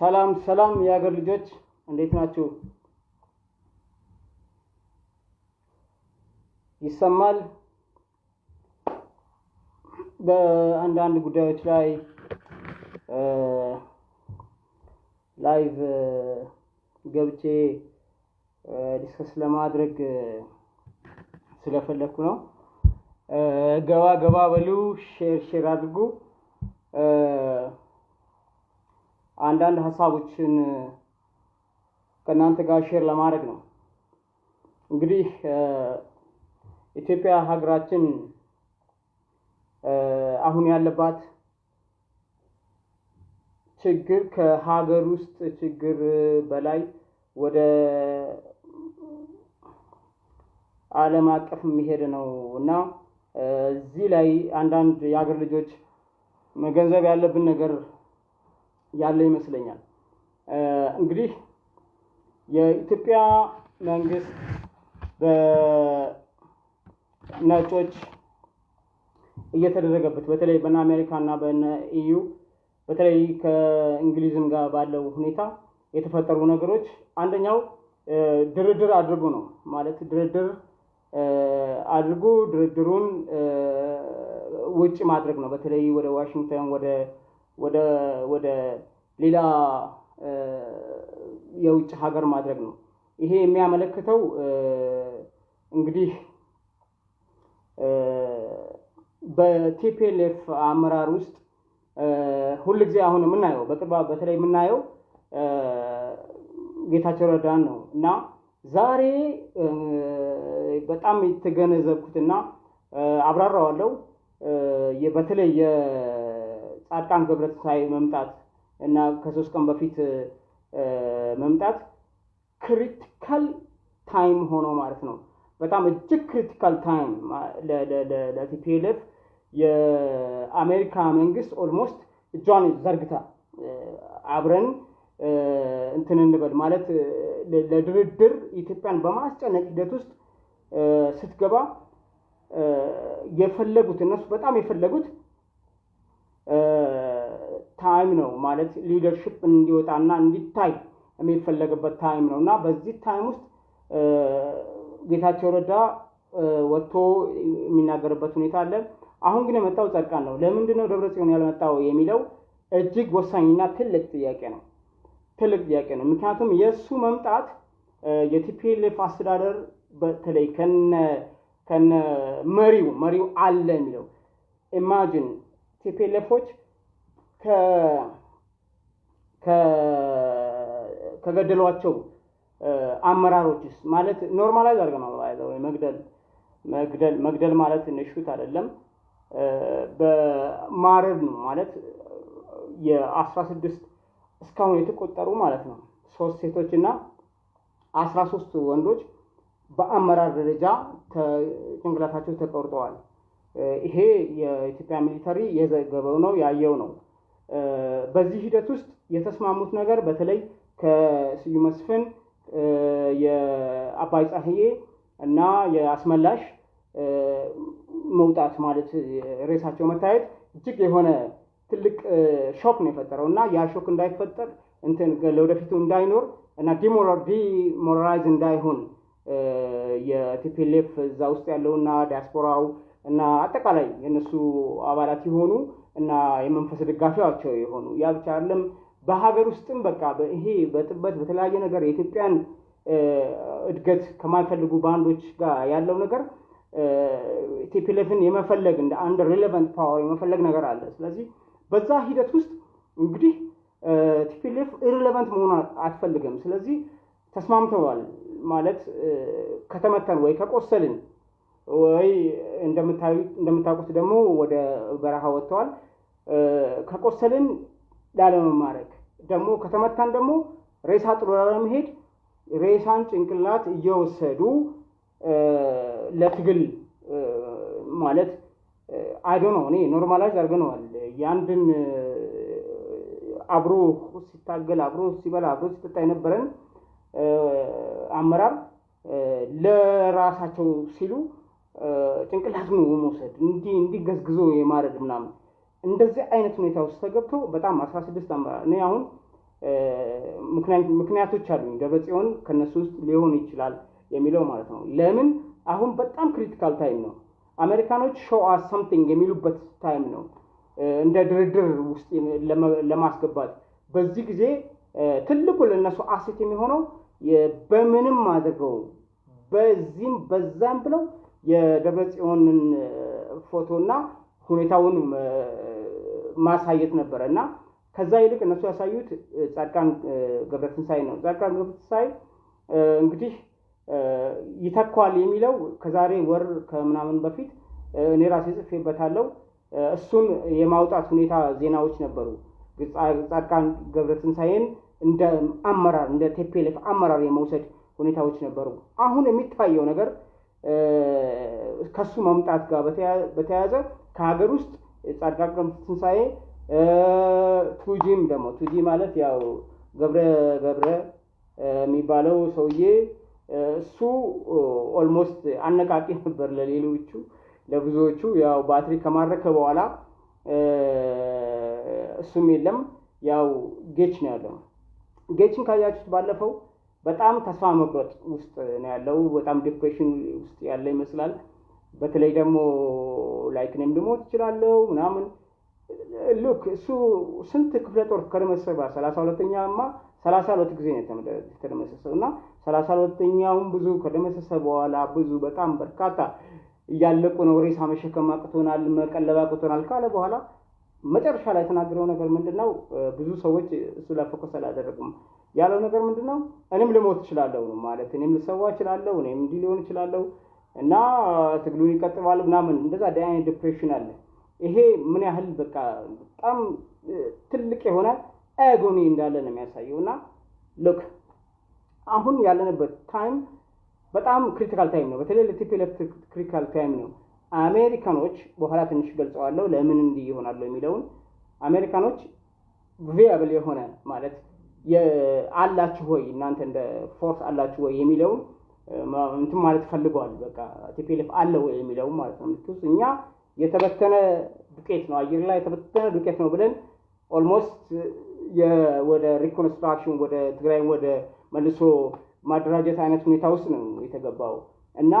ሰላም ሰላም የሀገር ልጆች እንዴት ናችሁ? ይሰማል። በአንዳንድ ጉዳዮች ላይ live ገብቼ discuss ለማድረግ ስለፈለግኩ ነው። ገባ ገባ በሉ፣ share share አድርጉ። አንዳንድ ሀሳቦችን ከእናንተ ጋር share ለማድረግ ነው። እንግዲህ ኢትዮጵያ ሀገራችን አሁን ያለባት ችግር ከሀገር ውስጥ ችግር በላይ ወደ ዓለም አቀፍ የሚሄድ ነው እና እዚህ ላይ አንዳንድ የሀገር ልጆች መገንዘብ ያለብን ነገር ያለ ይመስለኛል። እንግዲህ የኢትዮጵያ መንግስት በነጮች እየተደረገበት በተለይ በነ አሜሪካ እና በነ ኢዩ በተለይ ከእንግሊዝም ጋር ባለው ሁኔታ የተፈጠሩ ነገሮች አንደኛው ድርድር አድርጎ ነው ማለት ድርድር አድርጎ ድርድሩን ውጭ ማድረግ ነው። በተለይ ወደ ዋሽንግተን ወደ ወደ ወደ ሌላ የውጭ ሀገር ማድረግ ነው። ይሄ የሚያመለክተው እንግዲህ በቲፒኤልኤፍ አመራር ውስጥ ሁልጊዜ አሁን የምናየው በቅርብ በተለይ የምናየው ጌታቸው ረዳን ነው እና ዛሬ በጣም የተገነዘብኩትና አብራራዋለሁ በተለይ የጻድቃን ገብረትንሳኤ መምጣት እና ከሶስት ቀን በፊት መምጣት critical time ሆኖ ማለት ነው። በጣም እጅግ critical time ለ TPLF የአሜሪካ መንግስት almost እጇን ዘርግታ አብረን እንትን እንበል ማለት ለድርድር ኢትዮጵያን በማስጨነቅ ሂደት ውስጥ ስትገባ የፈለጉት እነሱ በጣም የፈለጉት time ነው ማለት leadership እንዲወጣና እንዲታይ የሚፈለግበት time ነው እና በዚህ time ውስጥ ጌታቸው ረዳ ወጥቶ የሚናገርበት ሁኔታ አለ። አሁን ግን የመጣው ጻድቃን ነው። ለምንድን ነው ደብረ ጽዮን ያልመጣው የሚለው እጅግ ወሳኝና ትልቅ ጥያቄ ነው። ትልቅ ጥያቄ ነው። ምክንያቱም የእሱ መምጣት የ TPLF አስተዳደር በተለይ ከነ ከነ መሪው መሪው አለ የሚለው imagine TPLF ኦች ከገደሏቸው አመራሮችስ ማለት normalize አድርገናል። ወይ መግደል መግደል መግደል ማለት shoot አይደለም፣ በማረድ ነው ማለት የአስራ ስድስት እስካሁን የተቆጠሩ ማለት ነው ሶስት ሴቶች እና አስራ ሶስት ወንዶች በአመራር ደረጃ ጭንቅላታቸው ተቆርጠዋል። ይሄ የኢትዮጵያ military የዘገበው ነው ያየው ነው። በዚህ ሂደት ውስጥ የተስማሙት ነገር በተለይ ከስዩም መስፍን የአባይ ፀሐዬ እና የአስመላሽ መውጣት ማለት ሬሳቸው መታየት እጅግ የሆነ ትልቅ shock ነው የፈጠረው እና ያ shock እንዳይፈጠር እንትን ለወደፊቱ እንዳይኖር እና demoralize እንዳይሆን የ TPLF እዛ ውስጥ ያለውና ዲያስፖራው እና አጠቃላይ የእነሱ አባላት የሆኑ እና የመንፈስ ደጋፊያቸው የሆኑ ያ ብቻ አይደለም። በሀገር ውስጥም በቃ ይሄ በጥበት በተለያየ ነገር የኢትዮጵያን እድገት ከማይፈልጉ ባንዶች ጋር ያለው ነገር TPLF ን የመፈለግ እንደ አንድ relevant power የመፈለግ ነገር አለ። ስለዚህ በዛ ሂደት ውስጥ እንግዲህ TPLF irrelevant መሆን አትፈልግም። ስለዚህ ተስማምተዋል ማለት ከተመታን ወይ ከቆሰልን ወይ እንደምታውቁት ደግሞ ወደ በረሃ ወጥተዋል። ከቆሰልን ላለመማረክ ደግሞ ከተመታን ደግሞ ሬሳ ጥሎ ላለመሄድ ሬሳን ጭንቅላት እየወሰዱ ለትግል ማለት አይዶ ነው። እኔ normalize አድርገነዋል። የአንድን አብሮ ሲታገል አብሮ ሲበላ አብሮ ሲጠጣ የነበረን አመራር ለራሳቸው ሲሉ ጭንቅላቱን መውሰድ እንዲገዝግዞ የማረድ ምናምን እንደዚህ አይነት ሁኔታ ውስጥ ተገብቶ በጣም አስራ ስድስት እኔ አሁን ምክንያቶች አሉኝ። ደብረጽዮን ከነሱ ውስጥ ሊሆን ይችላል የሚለው ማለት ነው። ለምን አሁን በጣም critical time ነው። አሜሪካኖች show us something የሚሉበት time ነው፣ እንደ ድርድር ውስጥ ለማስገባት በዚህ ጊዜ ትልቁ ለእነሱ አሴት የሚሆነው በምንም አድርገው በዚህም በዛም ብለው የደብረጽዮንን ፎቶና ሁኔታውን ማሳየት ነበረ እና ከዛ ይልቅ እነሱ ያሳዩት ጻድቃን ገብረትንሳኤ ነው። ጻድቃን ገብረትንሳኤ እንግዲህ ይተኳል የሚለው ከዛሬ ወር ከምናምን በፊት እኔ ራሴ ጽፌበታለሁ። እሱን የማውጣት ሁኔታ ዜናዎች ነበሩ። ጻድቃን ገብረትንሳኤን እንደ አመራር እንደ ቴፔሌፍ አመራር የመውሰድ ሁኔታዎች ነበሩ። አሁን የሚታየው ነገር ከሱ መምጣት ጋር በተያያዘ ከሀገር ውስጥ ጻድቃን ገብረትንሳኤ ቱጂም ደግሞ ቱጂ ማለት ያው ገብረ ገብረ የሚባለው ሰውዬ እሱ almost አነቃቂ ነበር ለሌሎቹ ለብዙዎቹ። ያው ባትሪ ከማረከ በኋላ እሱም የለም ያው ጌች ነው ያለው። ጌችን ካያችሁት ባለፈው በጣም ተስፋ መቁረጥ ውስጥ ነው ያለው። በጣም depression ውስጥ ያለ ይመስላል። በተለይ ደግሞ like እኔም ልሞት እችላለሁ ምናምን look እሱ ስንት ክፍለ ጦር ከደመሰሰ ሰላሳ ሁለተኛማ ሰላሳ ሁለት ጊዜ ነው የተደመሰሰው እና ሰላሳ ሁለተኛውም ብዙ ከደመሰሰ በኋላ ብዙ በጣም በርካታ እያለቁ ነው። ሬሳ መሸከም አቅቶናል፣ መቀለብ አቅቶናል ካለ በኋላ መጨረሻ ላይ የተናገረው ነገር ምንድን ነው? ብዙ ሰዎች እሱ ላይ focus አላደረጉም። ያለው ነገር ምንድን ነው? እኔም ልሞት እችላለሁ ነው ማለት እኔም ልሰዋ እችላለሁ፣ እኔም እንዲህ ሊሆን እችላለሁ እና ትግሉን ይቀጥላል ምናምን እንደዛ አይነት depression አለ። ይሄ ምን ያህል በቃ በጣም ትልቅ የሆነ agony እንዳለ ነው የሚያሳየው። እና look አሁን ያለንበት time በጣም critical time ነው። በተለይ ለ TPLF critical time ነው። አሜሪካኖች በኋላ ትንሽ ገልጸዋለሁ ለምን እንዲህ ይሆናሉ የሚለውን አሜሪካኖች viable የሆነ ማለት አላችሁ ወይ እናንተ እንደ force አላችሁ ወይ የሚለውን እንትን ማለት ፈልገዋል። በቃ TPLF አለ ወይ የሚለውን ማለት ነው። ምክንያቱም እኛ የተበተነ ዱቄት ነው አየር ላይ የተበተነ ዱቄት ነው ብለን almost ወደ reconstruction ወደ ትግራይ ወደ መልሶ ማደራጀት አይነት ሁኔታ ውስጥ ነው የተገባው እና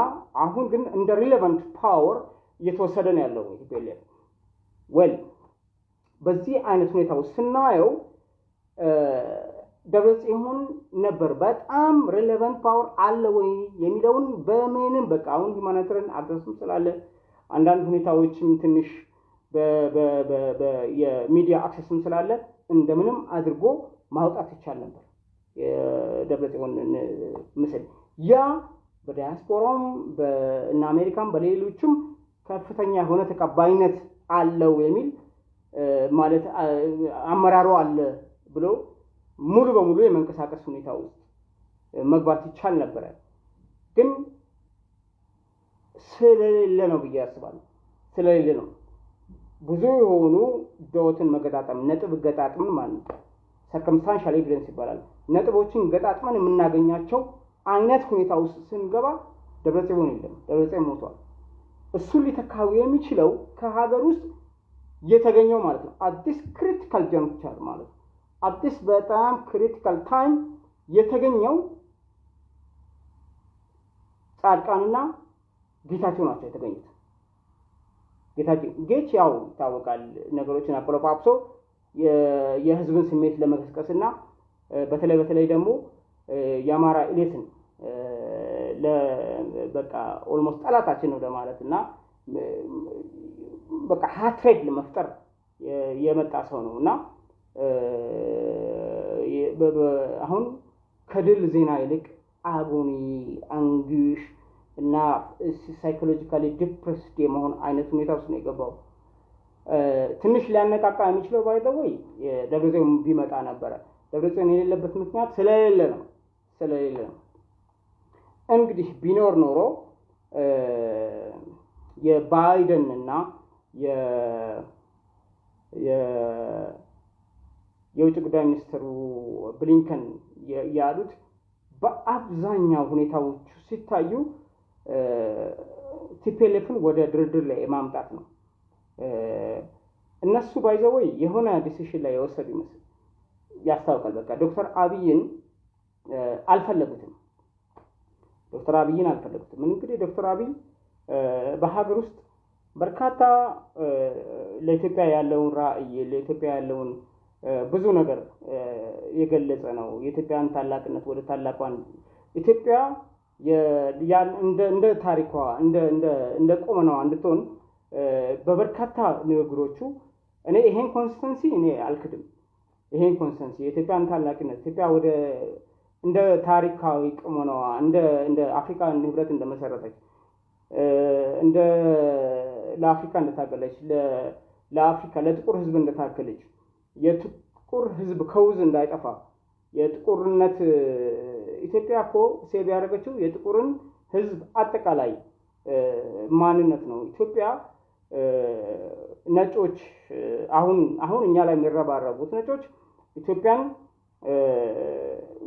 አሁን ግን እንደ relevant power እየተወሰደ ነው ያለው TPLF well በዚህ አይነት ሁኔታ ውስጥ ስናየው ደብረጽዮን ነበር በጣም relevant power አለ ወይ የሚለውን በምንም በቃ አሁን ሁማኒታሪያን አክሰስም ስላለ አንዳንድ ሁኔታዎችም ትንሽ የሚዲያ አክሰስም ስላለ እንደምንም አድርጎ ማውጣት ይቻል ነበር የደብረጽዮን ምስል። ያ በዲያስፖራም እና አሜሪካም በሌሎችም ከፍተኛ የሆነ ተቀባይነት አለው የሚል ማለት አመራሩ አለ ብሎ ሙሉ በሙሉ የመንቀሳቀስ ሁኔታ ውስጥ መግባት ይቻል ነበረ። ግን ስለሌለ ነው ብዬ ያስባለሁ። ስለሌለ ነው ብዙ የሆኑ dot ን መገጣጠም ነጥብ ገጣጥምን ማለት ነው circumstantial evidence ይባላል። ነጥቦችን ገጣጥመን የምናገኛቸው አይነት ሁኔታ ውስጥ ስንገባ ደብረጽዮን የለም፣ ደብረጽዮን ሞቷል። እሱን ሊተካው የሚችለው ከሀገር ውስጥ የተገኘው ማለት ነው አዲስ critical juncture ማለት ነው አዲስ በጣም critical time የተገኘው ጻድቃንና ጌታቸው ናቸው የተገኙት። ጌታቸው ጌች ያው ይታወቃል ነገሮችን አቆለጳጵሶ የህዝብን ስሜት ለመቀስቀስ እና በተለይ በተለይ ደግሞ የአማራ elite ን በቃ almost ጠላታችን ነው ለማለት እና በቃ hatred ለመፍጠር የመጣ ሰው ነው እና አሁን ከድል ዜና ይልቅ agony፣ anguish እና psychologically depressed የመሆን አይነት ሁኔታ ውስጥ ነው የገባው። ትንሽ ሊያነቃቃ የሚችለው by the way ደብረጽዮን ቢመጣ ነበረ። ደብረጽዮን የሌለበት ምክንያት ስለሌለ ነው ስለሌለ ነው። እንግዲህ ቢኖር ኖሮ የባይደን እና የውጭ ጉዳይ ሚኒስትሩ ብሊንከን ያሉት በአብዛኛው ሁኔታዎቹ ሲታዩ TPLF ን ወደ ድርድር ላይ የማምጣት ነው። እነሱ by the way የሆነ decision ላይ የወሰዱ ይመስል ያስታውቃል። በቃ ዶክተር አብይን አልፈለጉትም። ዶክተር አብይን አልፈለጉትም። እንግዲህ ዶክተር አብይ በሀገር ውስጥ በርካታ ለኢትዮጵያ ያለውን ራዕይ ለኢትዮጵያ ያለውን ብዙ ነገር የገለጸ ነው። የኢትዮጵያን ታላቅነት ወደ ታላቋን ኢትዮጵያ እንደ ታሪኳ እንደ ቁመናዋ እንድትሆን በበርካታ ንግግሮቹ እኔ ይሄን constancy እኔ አልክድም። ይሄን constancy የኢትዮጵያን ታላቅነት ኢትዮጵያ ወደ እንደ ታሪካዊ እንደ እንደ አፍሪካ ህብረት እንደመሰረተች እንደ ለአፍሪካ እንደታገለች ለአፍሪካ ለጥቁር ህዝብ እንደታገለች የጥቁር ህዝብ cause እንዳይጠፋ የጥቁርነት ኢትዮጵያ እኮ save ያደረገችው የጥቁርን ህዝብ አጠቃላይ ማንነት ነው። ኢትዮጵያ ነጮች አሁን አሁን እኛ ላይ የሚረባረቡት ነጮች ኢትዮጵያን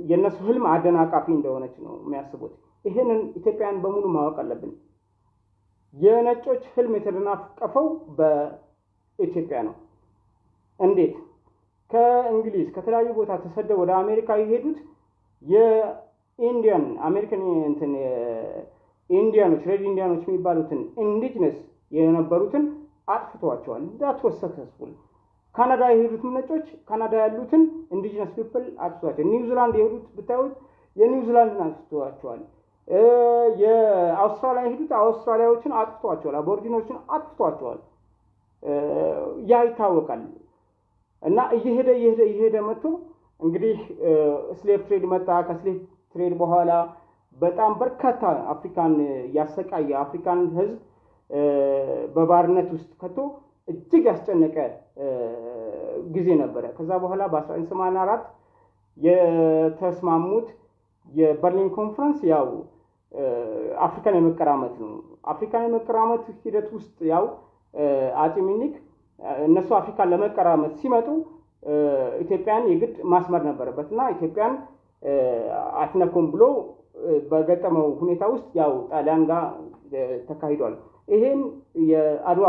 የእነሱ ህልም አደናቃፊ እንደሆነች ነው የሚያስቡት። ይህንን ኢትዮጵያን በሙሉ ማወቅ አለብን። የነጮች ህልም የተደናቀፈው በኢትዮጵያ ነው። እንዴት? ከእንግሊዝ ከተለያዩ ቦታ ተሰደው ወደ አሜሪካ የሄዱት የኢንዲያን አሜሪካን እንትን ኢንዲያኖች red ኢንዲያኖች የሚባሉትን indigenous የነበሩትን አጥፍቷቸዋል። that was successful። ካናዳ የሄዱትም ነጮች ካናዳ ያሉትን indigenous people አጥፍቷቸዋል። ኒውዚላንድ የሄዱት ብታዩት የኒውዚላንድን አጥፍቷቸዋል። የአውስትራሊያ የሄዱት አውስትራሊያዎችን አጥፍቷቸዋል። አቦሪጂኖችን አጥፍቷቸዋል። ያ ይታወቃል። እና እየሄደ እየሄደ እየሄደ መጥቶ እንግዲህ slave trade መጣ። ከ slave trade በኋላ በጣም በርካታ አፍሪካን ያሰቃየ አፍሪካን ህዝብ በባርነት ውስጥ ከቶ እጅግ ያስጨነቀ ጊዜ ነበረ። ከዛ በኋላ በ1984 የተስማሙት የበርሊን ኮንፈረንስ ያው አፍሪካን የመቀራመት ነው። አፍሪካን የመቀራመት ሂደት ውስጥ ያው አጼ ሚኒክ እነሱ አፍሪካን ለመቀራመት ሲመጡ ኢትዮጵያን የግድ ማስመር ነበረበት እና ኢትዮጵያን አትነኩም ብሎ በገጠመው ሁኔታ ውስጥ ያው ጣሊያን ጋር ተካሂዷል። ይሄን የአድዋ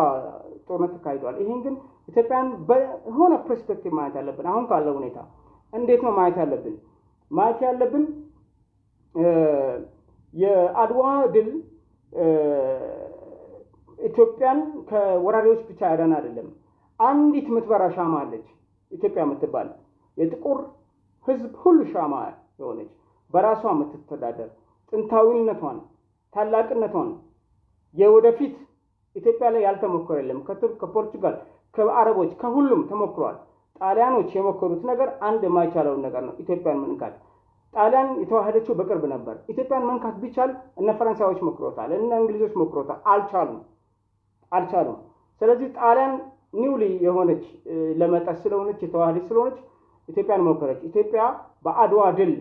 ጦርነት ተካሂዷል። ይሄን ግን ኢትዮጵያን በሆነ perspective ማየት ያለብን አሁን ካለው ሁኔታ እንዴት ነው ማየት ያለብን? ማየት ያለብን የአድዋ ድል ኢትዮጵያን ከወራሪዎች ብቻ ያዳን አይደለም። አንዲት ምትበራ ሻማ አለች ኢትዮጵያ የምትባል የጥቁር ሕዝብ ሁሉ ሻማ የሆነች በራሷ የምትተዳደር ጥንታዊነቷን፣ ታላቅነቷን የወደፊት ኢትዮጵያ ላይ ያልተሞከረ የለም። ከቱርክ፣ ከፖርቹጋል፣ ከአረቦች ከሁሉም ተሞክሯል። ጣሊያኖች የሞከሩት ነገር አንድ የማይቻለውን ነገር ነው፣ ኢትዮጵያን መንካት። ጣሊያን የተዋሃደችው በቅርብ ነበር። ኢትዮጵያን መንካት ቢቻል እነ ፈረንሳዮች ሞክሮታል፣ እነ እንግሊዞች ሞክሮታል፣ አልቻሉም አልቻሉም። ስለዚህ ጣሊያን ኒውሊ የሆነች ለመጠት ስለሆነች የተዋሃደች ስለሆነች ኢትዮጵያን ሞከረች። ኢትዮጵያ በአድዋ ድል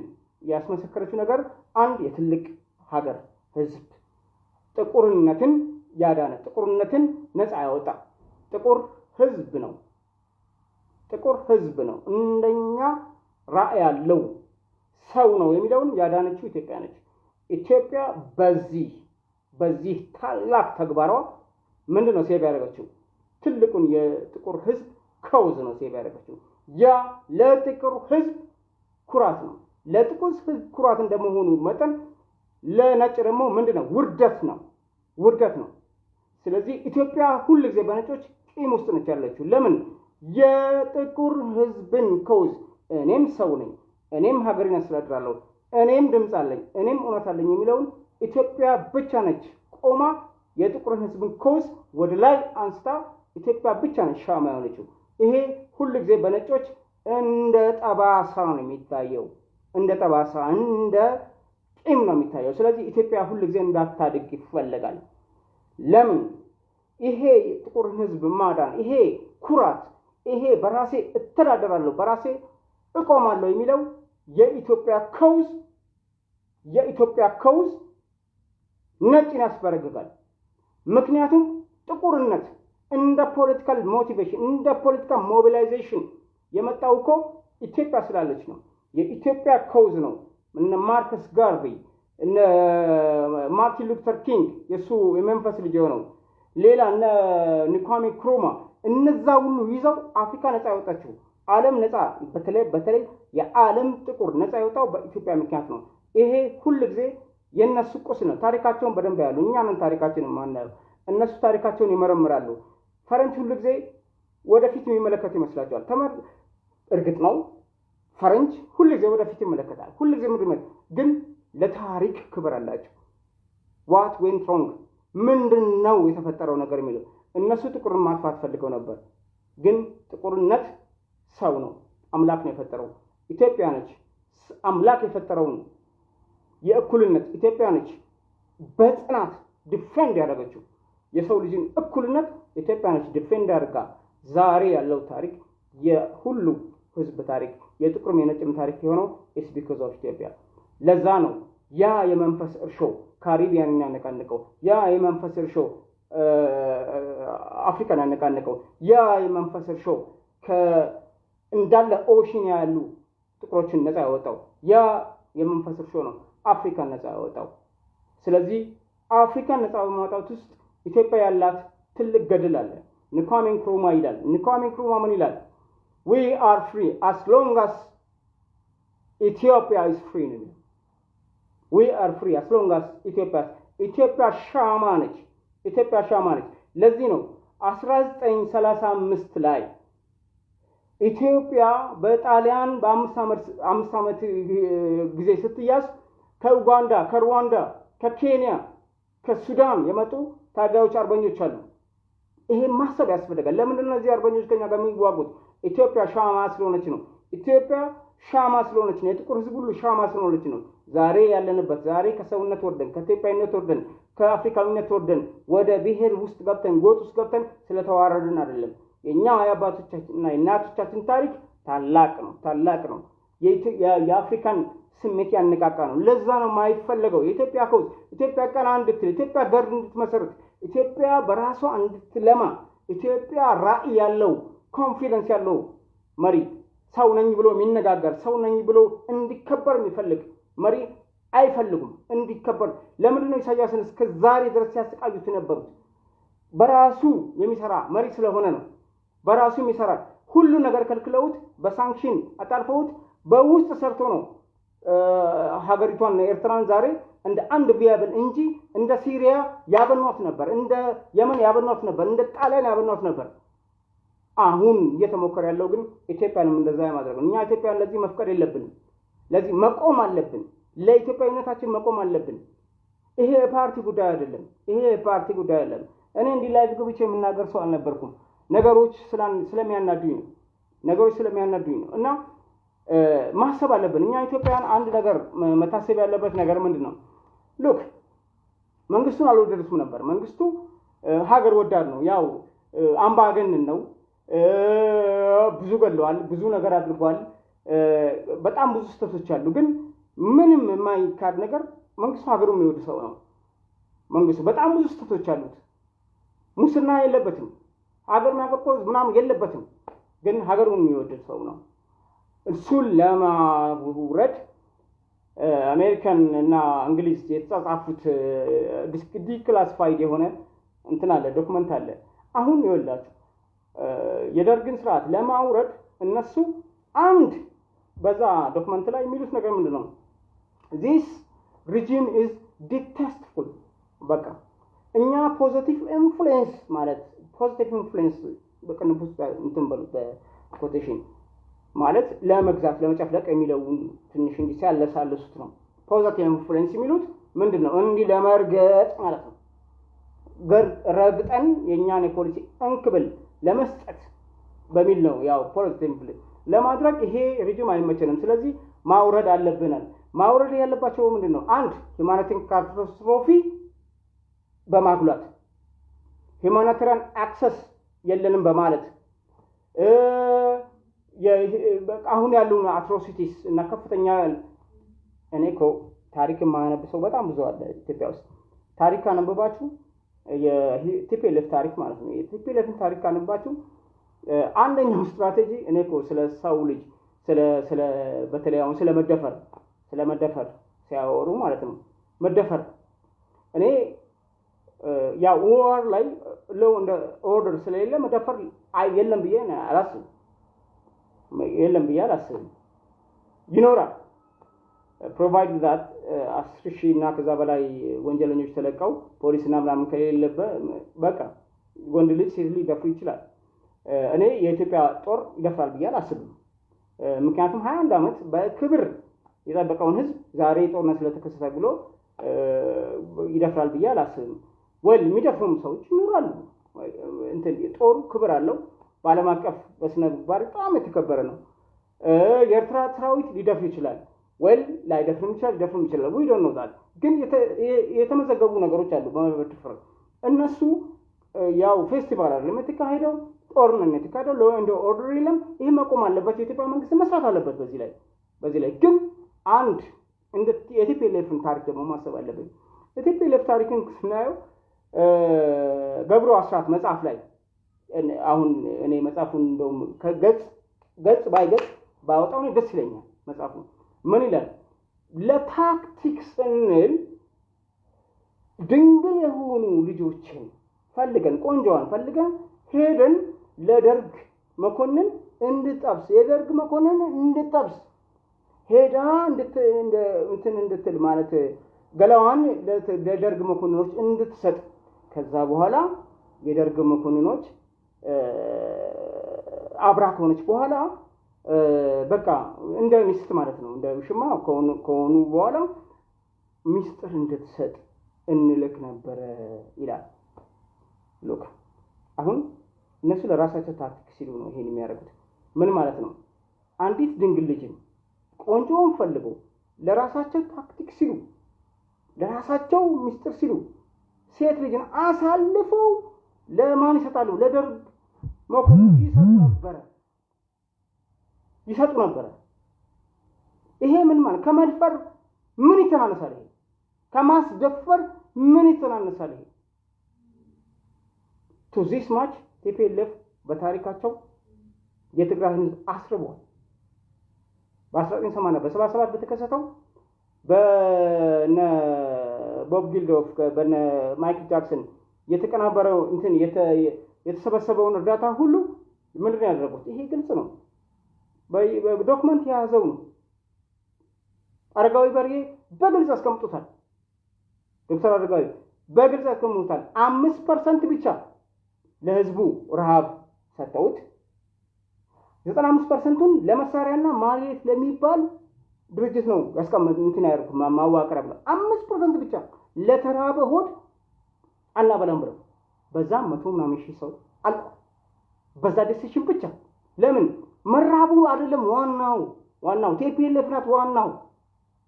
ያስመሰከረችው ነገር አንድ የትልቅ ሀገር ህዝብ ጥቁርነትን ያዳነ ጥቁርነትን ነፃ ያወጣ ጥቁር ህዝብ ነው። ጥቁር ህዝብ ነው። እንደኛ ራዕይ ያለው ሰው ነው የሚለውን ያዳነችው ኢትዮጵያ ነች። ኢትዮጵያ በዚህ በዚህ ታላቅ ተግባሯ ምንድን ነው save ያደረገችው? ትልቁን የጥቁር ህዝብ cause ነው save ያደረገችው። ያ ለጥቁር ህዝብ ኩራት ነው። ለጥቁር ህዝብ ኩራት እንደመሆኑ መጠን ለነጭ ደግሞ ምንድን ነው? ውርደት ነው ውርደት ነው። ስለዚህ ኢትዮጵያ ሁል ጊዜ በነጮች ቂም ውስጥ ነች ያለችው። ለምን? የጥቁር ህዝብን ከውዝ እኔም ሰው ነኝ፣ እኔም ሀገሬን አስተዳድራለሁ፣ እኔም ድምፅ አለኝ፣ እኔም እውነት አለኝ የሚለውን ኢትዮጵያ ብቻ ነች ቆማ የጥቁርን ህዝብን ከውዝ ወደ ላይ አንስታ ኢትዮጵያ ብቻ ነች ሻማ የሆነችው። ይሄ ሁል ጊዜ በነጮች እንደ ጠባሳ ነው የሚታየው፣ እንደ ጠባሳ እንደ ቂም ነው የሚታየው። ስለዚህ ኢትዮጵያ ሁል ጊዜ እንዳታድግ ይፈለጋል። ለምን? ይሄ ጥቁርን ህዝብ ማዳን፣ ይሄ ኩራት፣ ይሄ በራሴ እተዳደራለሁ፣ በራሴ እቆማለሁ የሚለው የኢትዮጵያ cause የኢትዮጵያ cause ነጭን ያስበረግጋል። ምክንያቱም ጥቁርነት እንደ political motivation እንደ political mobilization የመጣው እኮ ኢትዮጵያ ስላለች ነው። የኢትዮጵያ cause ነው። እነ ማርከስ ጋርቪ እነ ማርቲን ሉተር ኪንግ የእሱ የመንፈስ ልጅ የሆነው ሌላ እነ ኩዋሜ ንክሩማ እነዛ ሁሉ ይዘው አፍሪካ ነፃ ያወጣችው ዓለም ነፃ በተለይ በተለይ የዓለም ጥቁር ነፃ የወጣው በኢትዮጵያ ምክንያት ነው። ይሄ ሁል ጊዜ የእነሱ ቁስ ነው። ታሪካቸውን በደንብ ያሉ እኛ ምን ታሪካችንን ማናየው? እነሱ ታሪካቸውን ይመረምራሉ። ፈረንጅ ሁል ጊዜ ወደፊት የሚመለከት ይመስላቸዋል። ተመር እርግጥ ነው ፈረንጅ ሁል ጊዜ ወደፊት ይመለከታል። ሁል ጊዜ ግን ለታሪክ ክብር አላቸው። what went wrong ምንድን ነው የተፈጠረው ነገር የሚለው እነሱ ጥቁርን ማጥፋት ፈልገው ነበር። ግን ጥቁርነት ሰው ነው፣ አምላክ ነው የፈጠረው። ኢትዮጵያ ነች አምላክ የፈጠረውን የእኩልነት ኢትዮጵያ ነች በጽናት defend ያደረገችው የሰው ልጅን እኩልነት ኢትዮጵያ ነች defend አድርጋ ዛሬ ያለው ታሪክ የሁሉ ህዝብ ታሪክ የጥቁርም የነጭም ታሪክ የሆነው it's because of ኢትዮጵያ። ለዛ ነው ያ የመንፈስ እርሾ ካሪቢያን ያነቃንቀው፣ ያ የመንፈስ እርሾ አፍሪካን ያነቃንቀው፣ ያ የመንፈስ እርሾ Indian Ocean ያሉ ጥቁሮችን ነፃ ያወጣው፣ ያ የመንፈስ እርሾ ነው አፍሪካን ነፃ ያወጣው። ስለዚህ አፍሪካን ነፃ በማውጣት ውስጥ ኢትዮጵያ ያላት ትልቅ ገድል አለ። ክዋሜ ንክሩማ ይላል። ክዋሜ ንክሩማ ምን ይላል? we are free as long as Ethiopia is free ነው። we are free as long as Ethiopia ኢትዮጵያ ሻማ ነች። ኢትዮጵያ ሻማ ነች። ለዚህ ነው 1935 ላይ ኢትዮጵያ በጣሊያን በአምስት ዓመት ጊዜ ስትያዝ ከኡጋንዳ፣ ከሩዋንዳ፣ ከኬንያ፣ ከሱዳን የመጡ ታጋዮች አርበኞች አሉ። ይሄ ማሰብ ያስፈልጋል። ለምንድን ነው እነዚህ አርበኞች ከኛ ጋር የሚዋጉት? ኢትዮጵያ ሻማ ስለሆነች ነው። ኢትዮጵያ ሻማ ስለሆነች ነው። የጥቁር ሕዝብ ሁሉ ሻማ ስለሆነች ነው። ዛሬ ያለንበት ዛሬ ከሰውነት ወርደን ከኢትዮጵያዊነት ወርደን ከአፍሪካዊነት ወርደን ወደ ብሔር ውስጥ ገብተን ጎጥ ውስጥ ገብተን ስለተዋረድን አይደለም። የእኛ የአባቶቻችንና የእናቶቻችን ታሪክ ታላቅ ነው፣ ታላቅ ነው። የአፍሪካን ስሜት ያነቃቃ ነው። ለዛ ነው የማይፈለገው የኢትዮጵያ cause ኢትዮጵያ ቀና እንድትል ኢትዮጵያ ሀገር እንድትመሰርት ኢትዮጵያ በራሷ እንድትለማ ኢትዮጵያ ራዕይ ያለው confidence ያለው መሪ ሰው ነኝ ብሎ የሚነጋገር ሰው ነኝ ብሎ እንዲከበር የሚፈልግ መሪ አይፈልጉም። እንዲከበር ለምንድን ነው ኢሳያስን እስከ ዛሬ ድረስ ሲያሰቃዩት የነበሩት? በራሱ የሚሰራ መሪ ስለሆነ ነው። በራሱ የሚሰራ ሁሉ ነገር ከልክለውት በሳንክሽን አጣልፈውት በውስጥ ሰርቶ ነው ሀገሪቷን ኤርትራን ዛሬ እንደ አንድ ቢያብል እንጂ እንደ ሲሪያ ያበኗት ነበር፣ እንደ የመን ያበኗት ነበር፣ እንደ ጣሊያን ያበኗት ነበር። አሁን እየተሞከረ ያለው ግን ኢትዮጵያንም እንደዛ የማድረግ ነው። እኛ ኢትዮጵያን ለዚህ መፍቀድ የለብንም። ለዚህ መቆም አለብን። ለኢትዮጵያዊነታችን መቆም አለብን። ይሄ የፓርቲ ጉዳይ አይደለም። ይሄ የፓርቲ ጉዳይ አይደለም። እኔ እንዲህ ላይ ግብቼ የምናገር ሰው አልነበርኩም። ነገሮች ስለሚያናዱኝ ነው። ነገሮች ስለሚያናዱኝ ነው እና ማሰብ አለብን። እኛ ኢትዮጵያውያን አንድ ነገር መታሰብ ያለበት ነገር ምንድን ነው? ሉክ መንግስቱን አልወደዱትም ነበር። መንግስቱ ሀገር ወዳድ ነው። ያው አምባገነን ነው። ብዙ ገለዋል፣ ብዙ ነገር አድርጓል። በጣም ብዙ ስህተቶች አሉ። ግን ምንም የማይካድ ነገር መንግስቱ ሀገሩ የሚወድ ሰው ነው። መንግስቱ በጣም ብዙ ስህተቶች አሉት። ሙስና የለበትም። ሀገር ማቆርቆዝ ምናምን የለበትም። ግን ሀገሩን የሚወድ ሰው ነው። እሱን ለማውረድ አሜሪካን እና እንግሊዝ የተጻጻፉት declassified የሆነ እንትን አለ document አለ። አሁን ይኸውላችሁ የደርግን ስርዓት ለማውረድ እነሱ አንድ በዛ document ላይ የሚሉት ነገር ምንድን ነው? this regime is distasteful። በቃ እኛ positive influence ማለት positive influence በቅንፍ እንትን በሉት በ quotation ማለት ለመግዛት ለመጨፍለቅ የሚለውን ትንሽ እንዲህ ሲያለሳልሱት ነው። positive influence የሚሉት ምንድን ነው? እንዲህ ለመርገጥ ማለት ነው። ረግጠን የእኛን የፖሊሲ እንክብል ለመስጠት በሚል ነው። ያው positive ለማድረግ ይሄ regime አይመቸንም። ስለዚህ ማውረድ አለብናል። ማውረድ ያለባቸው ምንድን ነው? አንድ humanitarian catastrophe በማጉላት humanitarian access የለንም በማለት አሁን ያሉን atrocities እና ከፍተኛ እኔ እኮ ታሪክ የማያነብ በጣም ብዙ አለ ኢትዮጵያ ውስጥ። ታሪክ ካነበባችሁ የ TPLF ታሪክ ማለት ነው። የ TPLF ን ታሪክ ካነባችሁ አንደኛው ስትራቴጂ እኔ እኮ ስለ ሰው ልጅ ስለ በተለይ አሁን ስለ መደፈር ሲያወሩ ማለት ነው መደፈር እኔ ያው war ላይ law and order ስለሌለ መደፈር የለም ብዬ አላስብም። የለም ብዬ አላስብም። ይኖራል provided that አስር ሺህ እና ከዛ በላይ ወንጀለኞች ተለቀው ፖሊስና ምናምን ከሌለበት በቃ ወንድ ልጅ ሴት ልጅ ሊደፍሩ ይችላል። እኔ የኢትዮጵያ ጦር ይደፍራል ብዬ አላስብም። ምክንያቱም ሀያ አንድ ዓመት በክብር የጠበቀውን ህዝብ ዛሬ ጦርነት ስለተከሰተ ብሎ ይደፍራል ብዬ አላስብም። well የሚደፍሩም ሰዎች ይኖራሉ። ጦሩ ክብር አለው። በዓለም አቀፍ በስነ ምግባር በጣም የተከበረ ነው። የኤርትራ ሰራዊት ሊደፍር ይችላል well ላይደፍርም ይችላል፣ ሊደፍርም ይችላል። we don't know ግን የተመዘገቡ ነገሮች አሉ በመድፈር እነሱ ያው ፌስቲቫል አይደለም የተካሄደው ጦርነት የተካሄደው and order የለም። ይህ መቆም አለበት። የኢትዮጵያ መንግስት መስራት አለበት በዚህ ላይ በዚህ ላይ ግን አንድ እንደ የ TPLF ን ታሪክ ደግሞ ማሰብ አለብን። የ TPLF ታሪክን ስናየው ገብሩ አስራት መጽሐፍ ላይ አሁን እኔ መጽሐፉን እንደውም ከገጽ ገጽ by ገጽ ባወጣው ደስ ይለኛል። መጽሐፉ ምን ይላል? ለታክቲክ ስንል ድንግል የሆኑ ልጆችን ፈልገን ቆንጆዋን ፈልገን ሄደን ለደርግ መኮንን እንድትጠብስ የደርግ መኮንን እንድትጠብስ ሄዳ እንትን እንድትል ማለት ገላዋን ለደርግ መኮንኖች እንድትሰጥ ከዛ በኋላ የደርግ መኮንኖች አብራ ከሆነች በኋላ በቃ እንደ ሚስት ማለት ነው እንደ ውሽማ ከሆኑ በኋላ ሚስጥር እንድትሰጥ እንልክ ነበረ ይላል። look አሁን እነሱ ለራሳቸው ታክቲክ ሲሉ ነው ይሄን የሚያደርጉት። ምን ማለት ነው? አንዲት ድንግል ልጅን ቆንጆውን ፈልገው ለራሳቸው ታክቲክ ሲሉ ለራሳቸው ሚስጥር ሲሉ ሴት ልጅን አሳልፈው ለማን ይሰጣሉ? ለደርግ መኮንን ይሰጡ ነበረ ይሰጡ ነበረ። ይሄ ምን ማለት ከመድፈር ምን ይተናነሳል? ይሄ ከማስደፈር ምን ይተናነሳል? ይሄ to this much TPLF በታሪካቸው የትግራይ ህዝብ አስርበዋል። በ1980 በ77 በተከሰተው በነ ቦብ ጌልዶፍ በነ ማይክል ጃክሰን የተቀናበረው እንትን የተሰበሰበውን እርዳታ ሁሉ ምንድን ያደረጉት? ይሄ ግልጽ ነው፣ document የያዘው ነው። አረጋዊ በርሄ በግልጽ አስቀምጡታል። ዶክተር አረጋዊ በግልጽ አስቀምጡታል። አምስት percent ብቻ ለህዝቡ ረሃብ ሰጠውት። ዘጠና አምስት percent ኡን ለመሳሪያና ማሌሊት ለሚባል ድርጅት ነው ያስቀመጥ እንትን ያደርጉት ማዋቀሪያ ብለው አምስት percent ብቻ ለተራበ ሆድ አናበላም ብለው በዛም መቶ ምናምን ሺህ ሰው አልቋል። በዛ decision ብቻ ለምን መራቡ አይደለም ዋናው ዋናው TPLF ናት ዋናው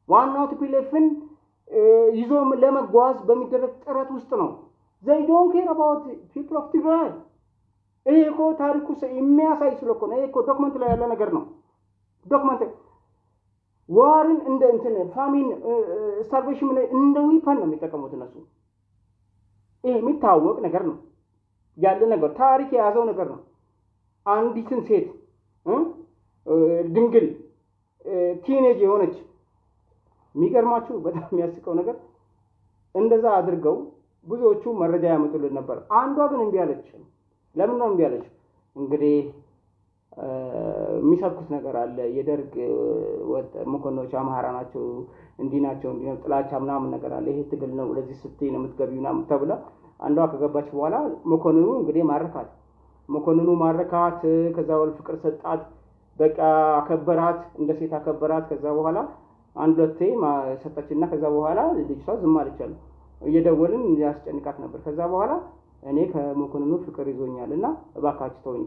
ዋናው TPLF ን ይዞ ለመጓዝ በሚደረግ ጥረት ውስጥ ነው። They don't care about people of Tigray። ይሄ እኮ ታሪኩ የሚያሳይ ስለ እኮ ነው። ይሄ እኮ document ላይ ያለ ነገር ነው። document war ን እንደ እንትን famine starvation ላይ እንደ weapon ነው የሚጠቀሙት እነሱ። ይሄ የሚታወቅ ነገር ነው ያለ ነገር ታሪክ የያዘው ነገር ነው። አንዲትን ሴት ድንግል ቲኔጅ የሆነች የሚገርማችሁ በጣም የሚያስቀው ነገር እንደዛ አድርገው ብዙዎቹ መረጃ ያመጡልን ነበር። አንዷ ግን እምቢ አለች። ለምን ነው እምቢ አለች? እንግዲህ የሚሰብኩት ነገር አለ። የደርግ መኮንኖች አማራ ናቸው፣ እንዲህ ናቸው፣ እንዲህ ነው፣ ጥላቻ ምናምን ነገር አለ። ይሄ ትግል ነው፣ ለዚህ ስትይ ነው የምትገቢው ምናምን ተብላ አንዷ ከገባች በኋላ መኮንኑ እንግዲህ ማረካት። መኮንኑ ማረካት፣ ከዛ በኋላ ፍቅር ሰጣት፣ በቃ አከበራት፣ እንደ ሴት አከበራት። ከዛ በኋላ አንድ ሁለቴ ሰጠችና ከዛ በኋላ ልጅቷ ዝም አለቻለሁ። እየደወልን ያስጨንቃት ነበር። ከዛ በኋላ እኔ ከመኮንኑ ፍቅር ይዞኛል እና እባካችሁ ተውኝ፣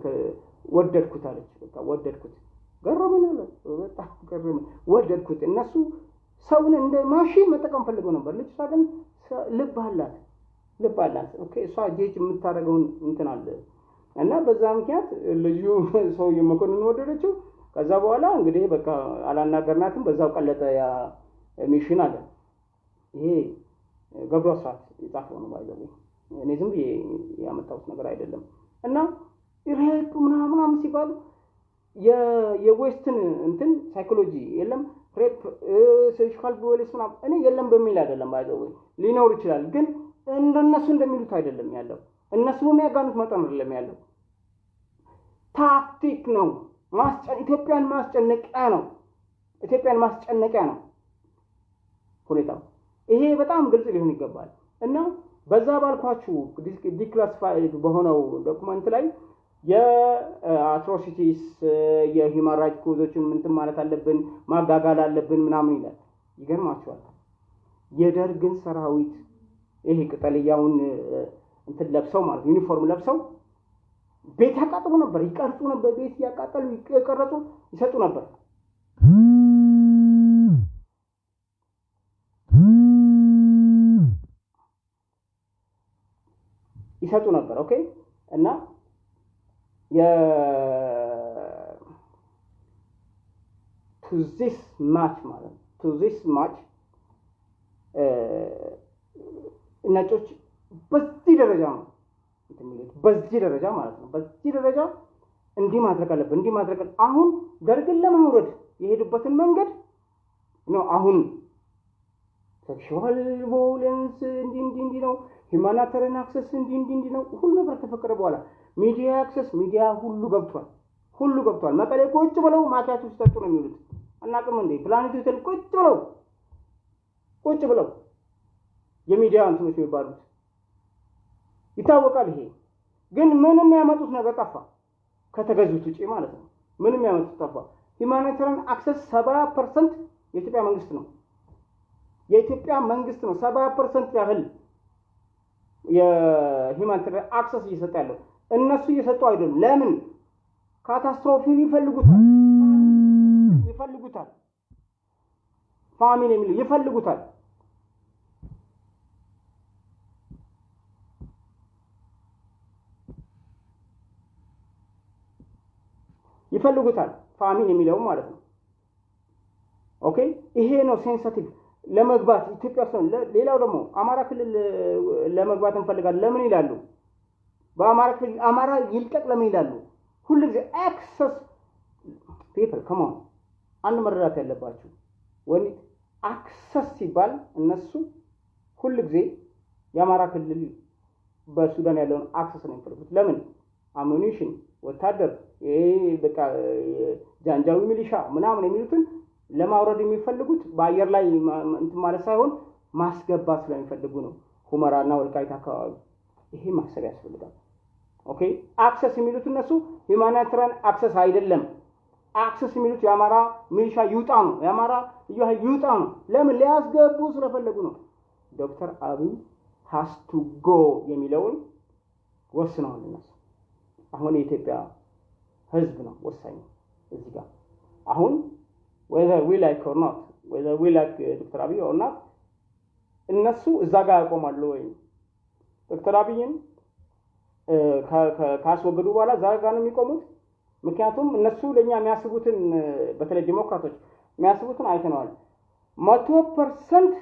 ወደድኩት አለች። በቃ ወደድኩት፣ ገረመን አለ። በጣም ገረመን፣ ወደድኩት። እነሱ ሰውን እንደ ማሽን መጠቀም ፈልገው ነበር። ልጅቷ ግን ልብ አላት፣ ልብ አላት። እሷ ጄጅ የምታደርገውን እንትን አለ እና በዛ ምክንያት ልጁ ሰውዬ መኮንኑ ወደደችው። ከዛ በኋላ እንግዲህ በቃ አላናገርናትም፣ በዛው ቀለጠ ያ mission አለ። ይሄ ገብሩ አስራት የጻፈው ነው by the way እኔ ዝም ያመጣሁት ነገር አይደለም። እና rape ምናምን ሲባሉ የ West ን እንትን ሳይኮሎጂ የለም rape sexual violence ምናምን እኔ የለም በሚል አይደለም by the way ሊኖር ይችላል፣ ግን እንደነሱ እንደሚሉት አይደለም ያለው። እነሱ በሚያጋኑት መጠን አይደለም ያለው። ታክቲክ ነው ኢትዮጵያን ማስጨነቂያ ነው። ኢትዮጵያን ማስጨነቂያ ነው ሁኔታው። ይሄ በጣም ግልጽ ሊሆን ይገባል እና በዛ ባልኳችሁ declassified በሆነው document ላይ የ atrocities የ human right cause ኦችን ምንትን ማለት አለብን ማጋጋል አለብን ምናምን ይላል። ይገርማችኋል የደርግን ሰራዊት ይሄ ቅጠልያውን እንትን ለብሰው ማለት ዩኒፎርም ለብሰው ቤት ያቃጥሉ ነበር፣ ይቀርጹ ነበር። ቤት እያቃጠሉ የቀረጹ ይሰጡ ነበር። ይሰጡ ነበር። okay እና to this much ማለት ነው to this much ነጮች በዚህ ደረጃ ነው የሚሉት በዚህ ደረጃ ማለት ነው። በዚህ ደረጃ እንዲህ ማድረግ አለብን፣ እንዲህ ማድረግ አሁን ደርግን ለማውረድ የሄዱበትን መንገድ ነው። አሁን sexual violence እንዲህ እንዲህ እንዲህ ነው፣ humanitarian access እንዲህ እንዲህ እንዲህ ነው። ሁሉ ነገር ተፈቀደ በኋላ ሚዲያ access ሚዲያ ሁሉ ገብቷል፣ ሁሉ ገብቷል። መቀሌ ቁጭ ብለው ማኪያቸው ሲጠጡ ነው የሚውሉት። አናውቅም እንዴ ፕላኔት ሆቴል ቁጭ ብለው ቁጭ ብለው የሚዲያ እንትኖች የሚባሉት ይታወቃል። ይሄ ግን ምንም ያመጡት ነገር ጠፋ፣ ከተገዙት ውጪ ማለት ነው። ምንም ያመጡት ጠፋ። humanitarian access ሰባ percent የኢትዮጵያ መንግስት ነው የኢትዮጵያ መንግስት ነው ሰባ percent ያህል የ humanitarian access እየሰጠ ያለው እነሱ እየሰጡ አይደሉም። ለምን? catastrophe ን ይፈልጉታል ይፈልጉታል famine የሚለው ይፈልጉታል። ይፈልጉታል ፋሚሊ የሚለው ማለት ነው። ኦኬ ይሄ ነው ሴንሲቲቭ ለመግባት ኢትዮጵያ ውስጥ ሌላው ደግሞ አማራ ክልል ለመግባት እንፈልጋለን ለምን ይላሉ? በአማራ ክልል አማራ ይልቀቅ ለምን ይላሉ? ሁሉ ጊዜ አክሰስ ፔፐር ከመሆን አንድ መረዳት ያለባችሁ ወኒ አክሰስ ሲባል እነሱ ሁሉ ጊዜ የአማራ ክልል በሱዳን ያለውን አክሰስ ነው የሚፈልጉት። ለምን ammunition፣ ወታደር፣ በቃ ጃንጃዊ ሚሊሻ ምናምን የሚሉትን ለማውረድ የሚፈልጉት በአየር ላይ እንትን ማለት ሳይሆን ማስገባት ስለሚፈልጉ ነው። ሁመራና ወልቃይት አካባቢ ይሄ ማሰብ ያስፈልጋል። okay access የሚሉት እነሱ humanitarian access አይደለም። access የሚሉት የአማራ ሚሊሻ ይውጣ ነው። የአማራ ልዩ ይውጣ ነው። ለምን ሊያስገቡ ስለፈለጉ ነው። ዶክተር አብይ has to go የሚለውን ወስነዋል እነሱ። አሁን የኢትዮጵያ ህዝብ ነው ወሳኝ እዚህ ጋር አሁን whether we like or not whether we like ዶክተር አብይ or not እነሱ እዛ ጋር ያቆማሉ ወይ ዶክተር አብይን ካስወገዱ በኋላ እዛ ጋር ነው የሚቆሙት። ምክንያቱም እነሱ ለእኛ የሚያስቡትን በተለይ ዲሞክራቶች የሚያስቡትን አይተነዋል። መቶ percent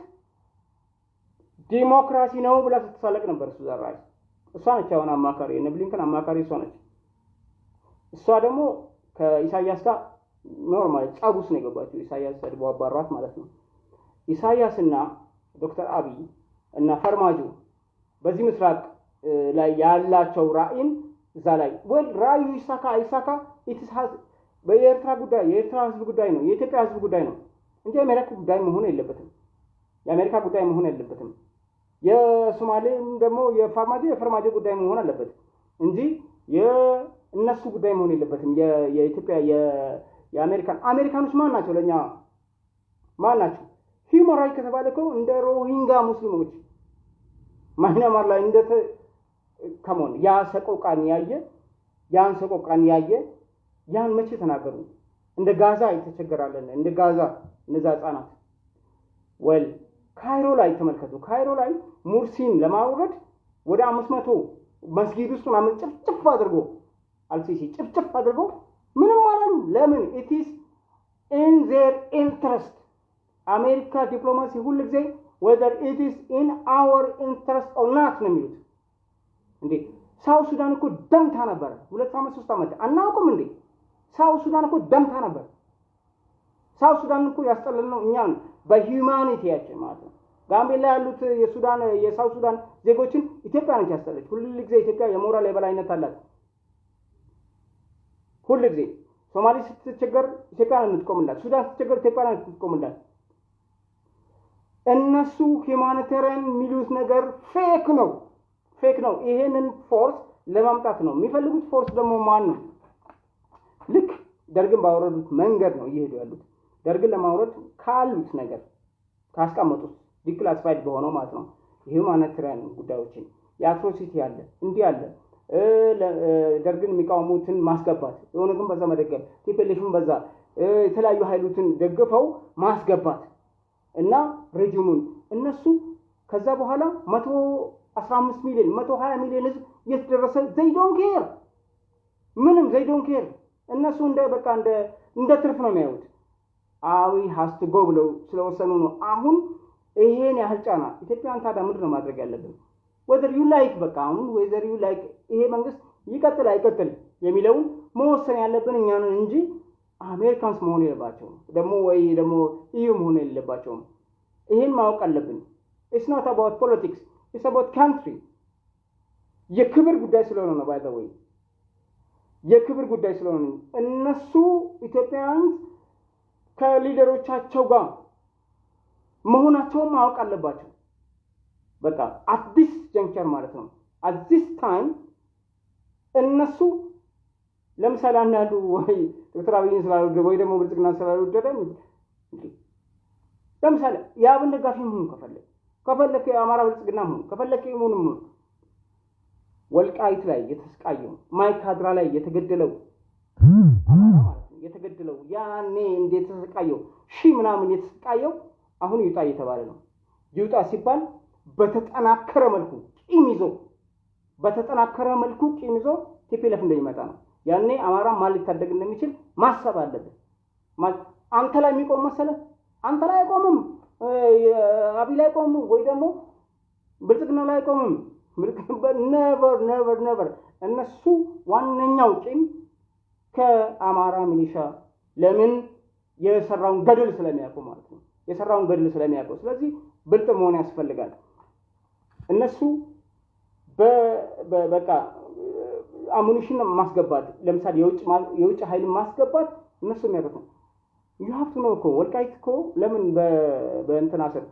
ዲሞክራሲ ነው ብላ ስትሳለቅ ነበር ሱዛን ራይስ እሷ ነች አሁን አማካሪ ብሊንከን አማካሪ እሷ ነች። እሷ ደግሞ ከኢሳያስ ጋር normal ውስጥ ነው የገባችው። ኢሳያስ ሰድቦ አባሯት ማለት ነው። ኢሳያስና ዶክተር አብይ እና ፈርማጆ በዚህ ምስራቅ ላይ ያላቸው ራዕይን እዛ ላይ well ራዕዩ ይሳካ አይሳካ የኤርትራ ጉዳይ የኤርትራ ህዝብ ጉዳይ ነው፣ የኢትዮጵያ ህዝብ ጉዳይ ነው እንጂ የአሜሪካ ጉዳይ መሆን የለበትም። የአሜሪካ ጉዳይ መሆን የለበትም። የሶማሌም ደግሞ የፋርማጆ የፈርማጆ ጉዳይ መሆን አለበት እንጂ የእነሱ ጉዳይ መሆን የለበትም። የኢትዮጵያ የአሜሪካን አሜሪካኖች ማን ናቸው? ለእኛ ማን ናቸው? human right ከተባለ እኮ እንደ ሮሂንጋ ሙስሊሞች ማይናማር ላይ እንደ ከመሆን ያ ሰቆቃን ያየ ያን ሰቆቃን ያየ ያን መቼ ተናገሩ? እንደ ጋዛ የተቸገራለን እንደ ጋዛ እነዛ ህጻናት well ካይሮ ላይ ተመልከቱ። ካይሮ ላይ ሙርሲን ለማውረድ ወደ አምስት መቶ መስጊድ ውስጥ ምናምን ጭፍጭፍ አድርጎ አልሲሲ ጭፍጭፍ አድርጎ ምንም አላሉ። ለምን? it's in their interest አሜሪካ ዲፕሎማሲ ሁል ጊዜ whether it's in our interest or not ነው የሚሉት። እንዴ South Sudan እኮ ደምታ ነበረ። ሁለት ዓመት ሶስት ዓመት አናውቅም እንዴ? South Sudan እኮ ደምታ ነበር። South Sudan እኮ ያስጠለልነው እኛን በ humanity ያችን ማለት ነው። ጋምቤላ ያሉት የሱዳን የ South Sudan ዜጎችን ኢትዮጵያ ነች ያስጠለች። ሁል ጊዜ ኢትዮጵያ የሞራል የበላይነት አላት። ሁል ጊዜ ሶማሌ ስትቸገር ኢትዮጵያ ነው የምትቆምላት። ሱዳን ስትቸገር ኢትዮጵያ ነው የምትቆምላት። እነሱ humanitarian የሚሉት ነገር fake ነው፣ fake ነው። ይሄንን force ለማምጣት ነው የሚፈልጉት። force ደግሞ ማን ነው? ልክ ደርግን ባወረዱት መንገድ ነው እየሄዱ ያሉት። ደርግን ለማውረድ ካሉት ነገር ካስቀመጡት declassified በሆነው ማለት ነው። የ humanitarian ጉዳዮችን የ atrocity አለ እንዲህ አለ። ደርግን የሚቃወሙትን ማስገባት የሆነ ግን በዛ መደገፍ ቲፔሌሽን በዛ የተለያዩ ሀይሎትን ደግፈው ማስገባት እና regime ኡን እነሱ ከዛ በኋላ መቶ አስራ አምስት ሚሊዮን መቶ ሀያ ሚሊዮን ህዝብ እየተደረሰ they don't care። ምንም they don't care። እነሱ እንደ በቃ እንደ እንደ ትርፍ ነው የሚያዩት። አብይ has to go ብለው ስለወሰኑ ነው። አሁን ይሄን ያህል ጫና ኢትዮጵያን ታዲያ ምንድን ነው ማድረግ ያለብን? whether you like በቃ አሁን whether you like ይሄ መንግስት ይቀጥል አይቀጥል የሚለውን መወሰን ያለብን እኛ ነን እንጂ Americans መሆን የለባቸውም ደግሞ ወይ ደግሞ EU መሆን የሌለባቸውም። ይሄን ማወቅ አለብን። it's not about politics it's about country። የክብር ጉዳይ ስለሆነ ነው። by the way የክብር ጉዳይ ስለሆነ እነሱ ኢትዮጵያውያን ከ leader ኦቻቸው ጋር መሆናቸውን ማወቅ አለባቸው። በቃ አዲስ juncture ማለት ነው። አዲስ time እነሱ ለምሳሌ አንዳንዱ ወይ ዶክተር አብይን ስላልወደደ ወይ ደግሞ ብልጽግና ስላልወደደ ለምሳሌ የአብን ደጋፊ መሆኑ ከፈለግ ከፈለክ የአማራ ብልጽግና መሆኑ ከፈለክ መሆኑ መሆኑ ወልቃይት ላይ የተሰቃየው ማይካድራ ላይ የተገደለው የተገደለው ያኔ እንዴት የተሰቃየው ሺህ ምናምን የተሰቃየው አሁን ይውጣ እየተባለ ነው። ይውጣ ሲባል በተጠናከረ መልኩ ቂም ይዞ በተጠናከረ መልኩ ቂም ይዞ TPLF እንደሚመጣ ነው። ያኔ አማራ ማን ሊታደግ እንደሚችል ማሰብ አለብን። አንተ ላይ የሚቆም መሰለ አንተ ላይ አይቆምም፣ አብይ ላይ አይቆምም፣ ወይ ደግሞ ብልጽግና ላይ አይቆምም። never never never። እነሱ ዋነኛው ቂም ከአማራ ሚሊሻ ለምን የሰራውን ገድል ስለሚያውቁ ማለት ነው የሰራውን ገድል ስለሚያውቁ። ስለዚህ ብልጥ መሆን ያስፈልጋል። እነሱ በቃ አሙኒሽን ማስገባት ለምሳሌ የውጭ ኃይል ማስገባት እነሱ የሚያውቁት ነው። ዩሀብቱ ነው እኮ ወልቃይት እኮ ለምን በእንትና ስር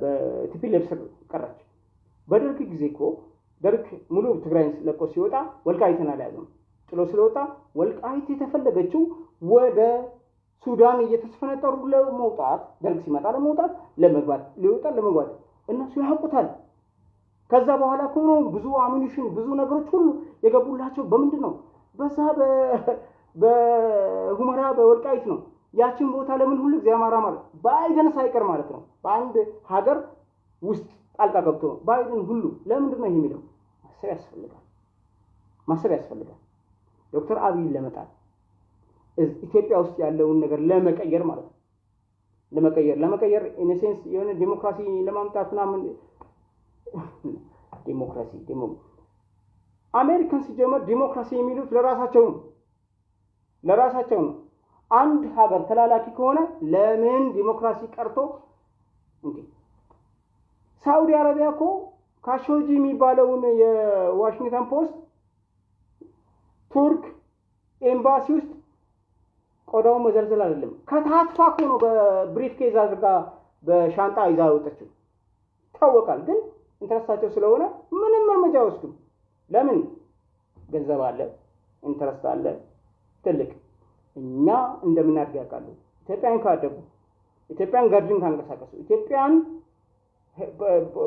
በ TPLF ስር ቀረች? በደርግ ጊዜ እኮ ደርግ ሙሉ ትግራይን ለቆ ሲወጣ ወልቃይትን አልያዘም። ጥሎ ስለወጣ ወልቃይት የተፈለገችው ወደ ሱዳን እየተስፈነጠሩ ለመውጣት ደርግ ሲመጣ ለመውጣት ለመግባት ሊወጣ ለመግባት እነሱ ያውቁታል። ከዛ በኋላ ከሆነ ብዙ ammunition ብዙ ነገሮች ሁሉ የገቡላቸው በምንድን ነው? በዛ በሁመራ በወልቃይት ነው። ያችን ቦታ ለምን ሁሉ ጊዜ አማራ ማለት ባይደን ሳይቀር ማለት ነው በአንድ ሀገር ውስጥ ጣልቃ ገብቶ ነው ባይደን ሁሉ ለምንድን ነው የሚለው ማሰብ ያስፈልጋል። ማሰብ ያስፈልጋል። ዶክተር አብይን ለመጣል ኢትዮጵያ ውስጥ ያለውን ነገር ለመቀየር ማለት ነው። ለመቀየር ለመቀየር ኢንሴንስ የሆነ ዲሞክራሲ ለማምጣት ምናምን ዲሞክራሲ አሜሪካን ሲጀመር ዲሞክራሲ የሚሉት ለራሳቸው ነው። ለራሳቸው ነው። አንድ ሀገር ተላላኪ ከሆነ ለምን ዲሞክራሲ ቀርቶ ሳኡዲ አረቢያ እኮ ካሾጂ የሚባለውን የዋሽንግተን ፖስት ቱርክ ኤምባሲ ውስጥ ቆዳውን መዘልዘል አይደለም ከታትፋ እኮ ነው በ briefcase አድርጋ በሻንጣ ይዛ ወጠችው። ይታወቃል። ግን interest ኣቸው ስለሆነ ምንም እርምጃ አይወስዱም። ለምን? ገንዘብ አለ፣ interest አለ ትልቅ። እኛ እንደምናድግ ያውቃሉ። ኢትዮጵያን ካደጉ፣ ኢትዮጵያን ገድልን ካንቀሳቀሱ፣ ኢትዮጵያን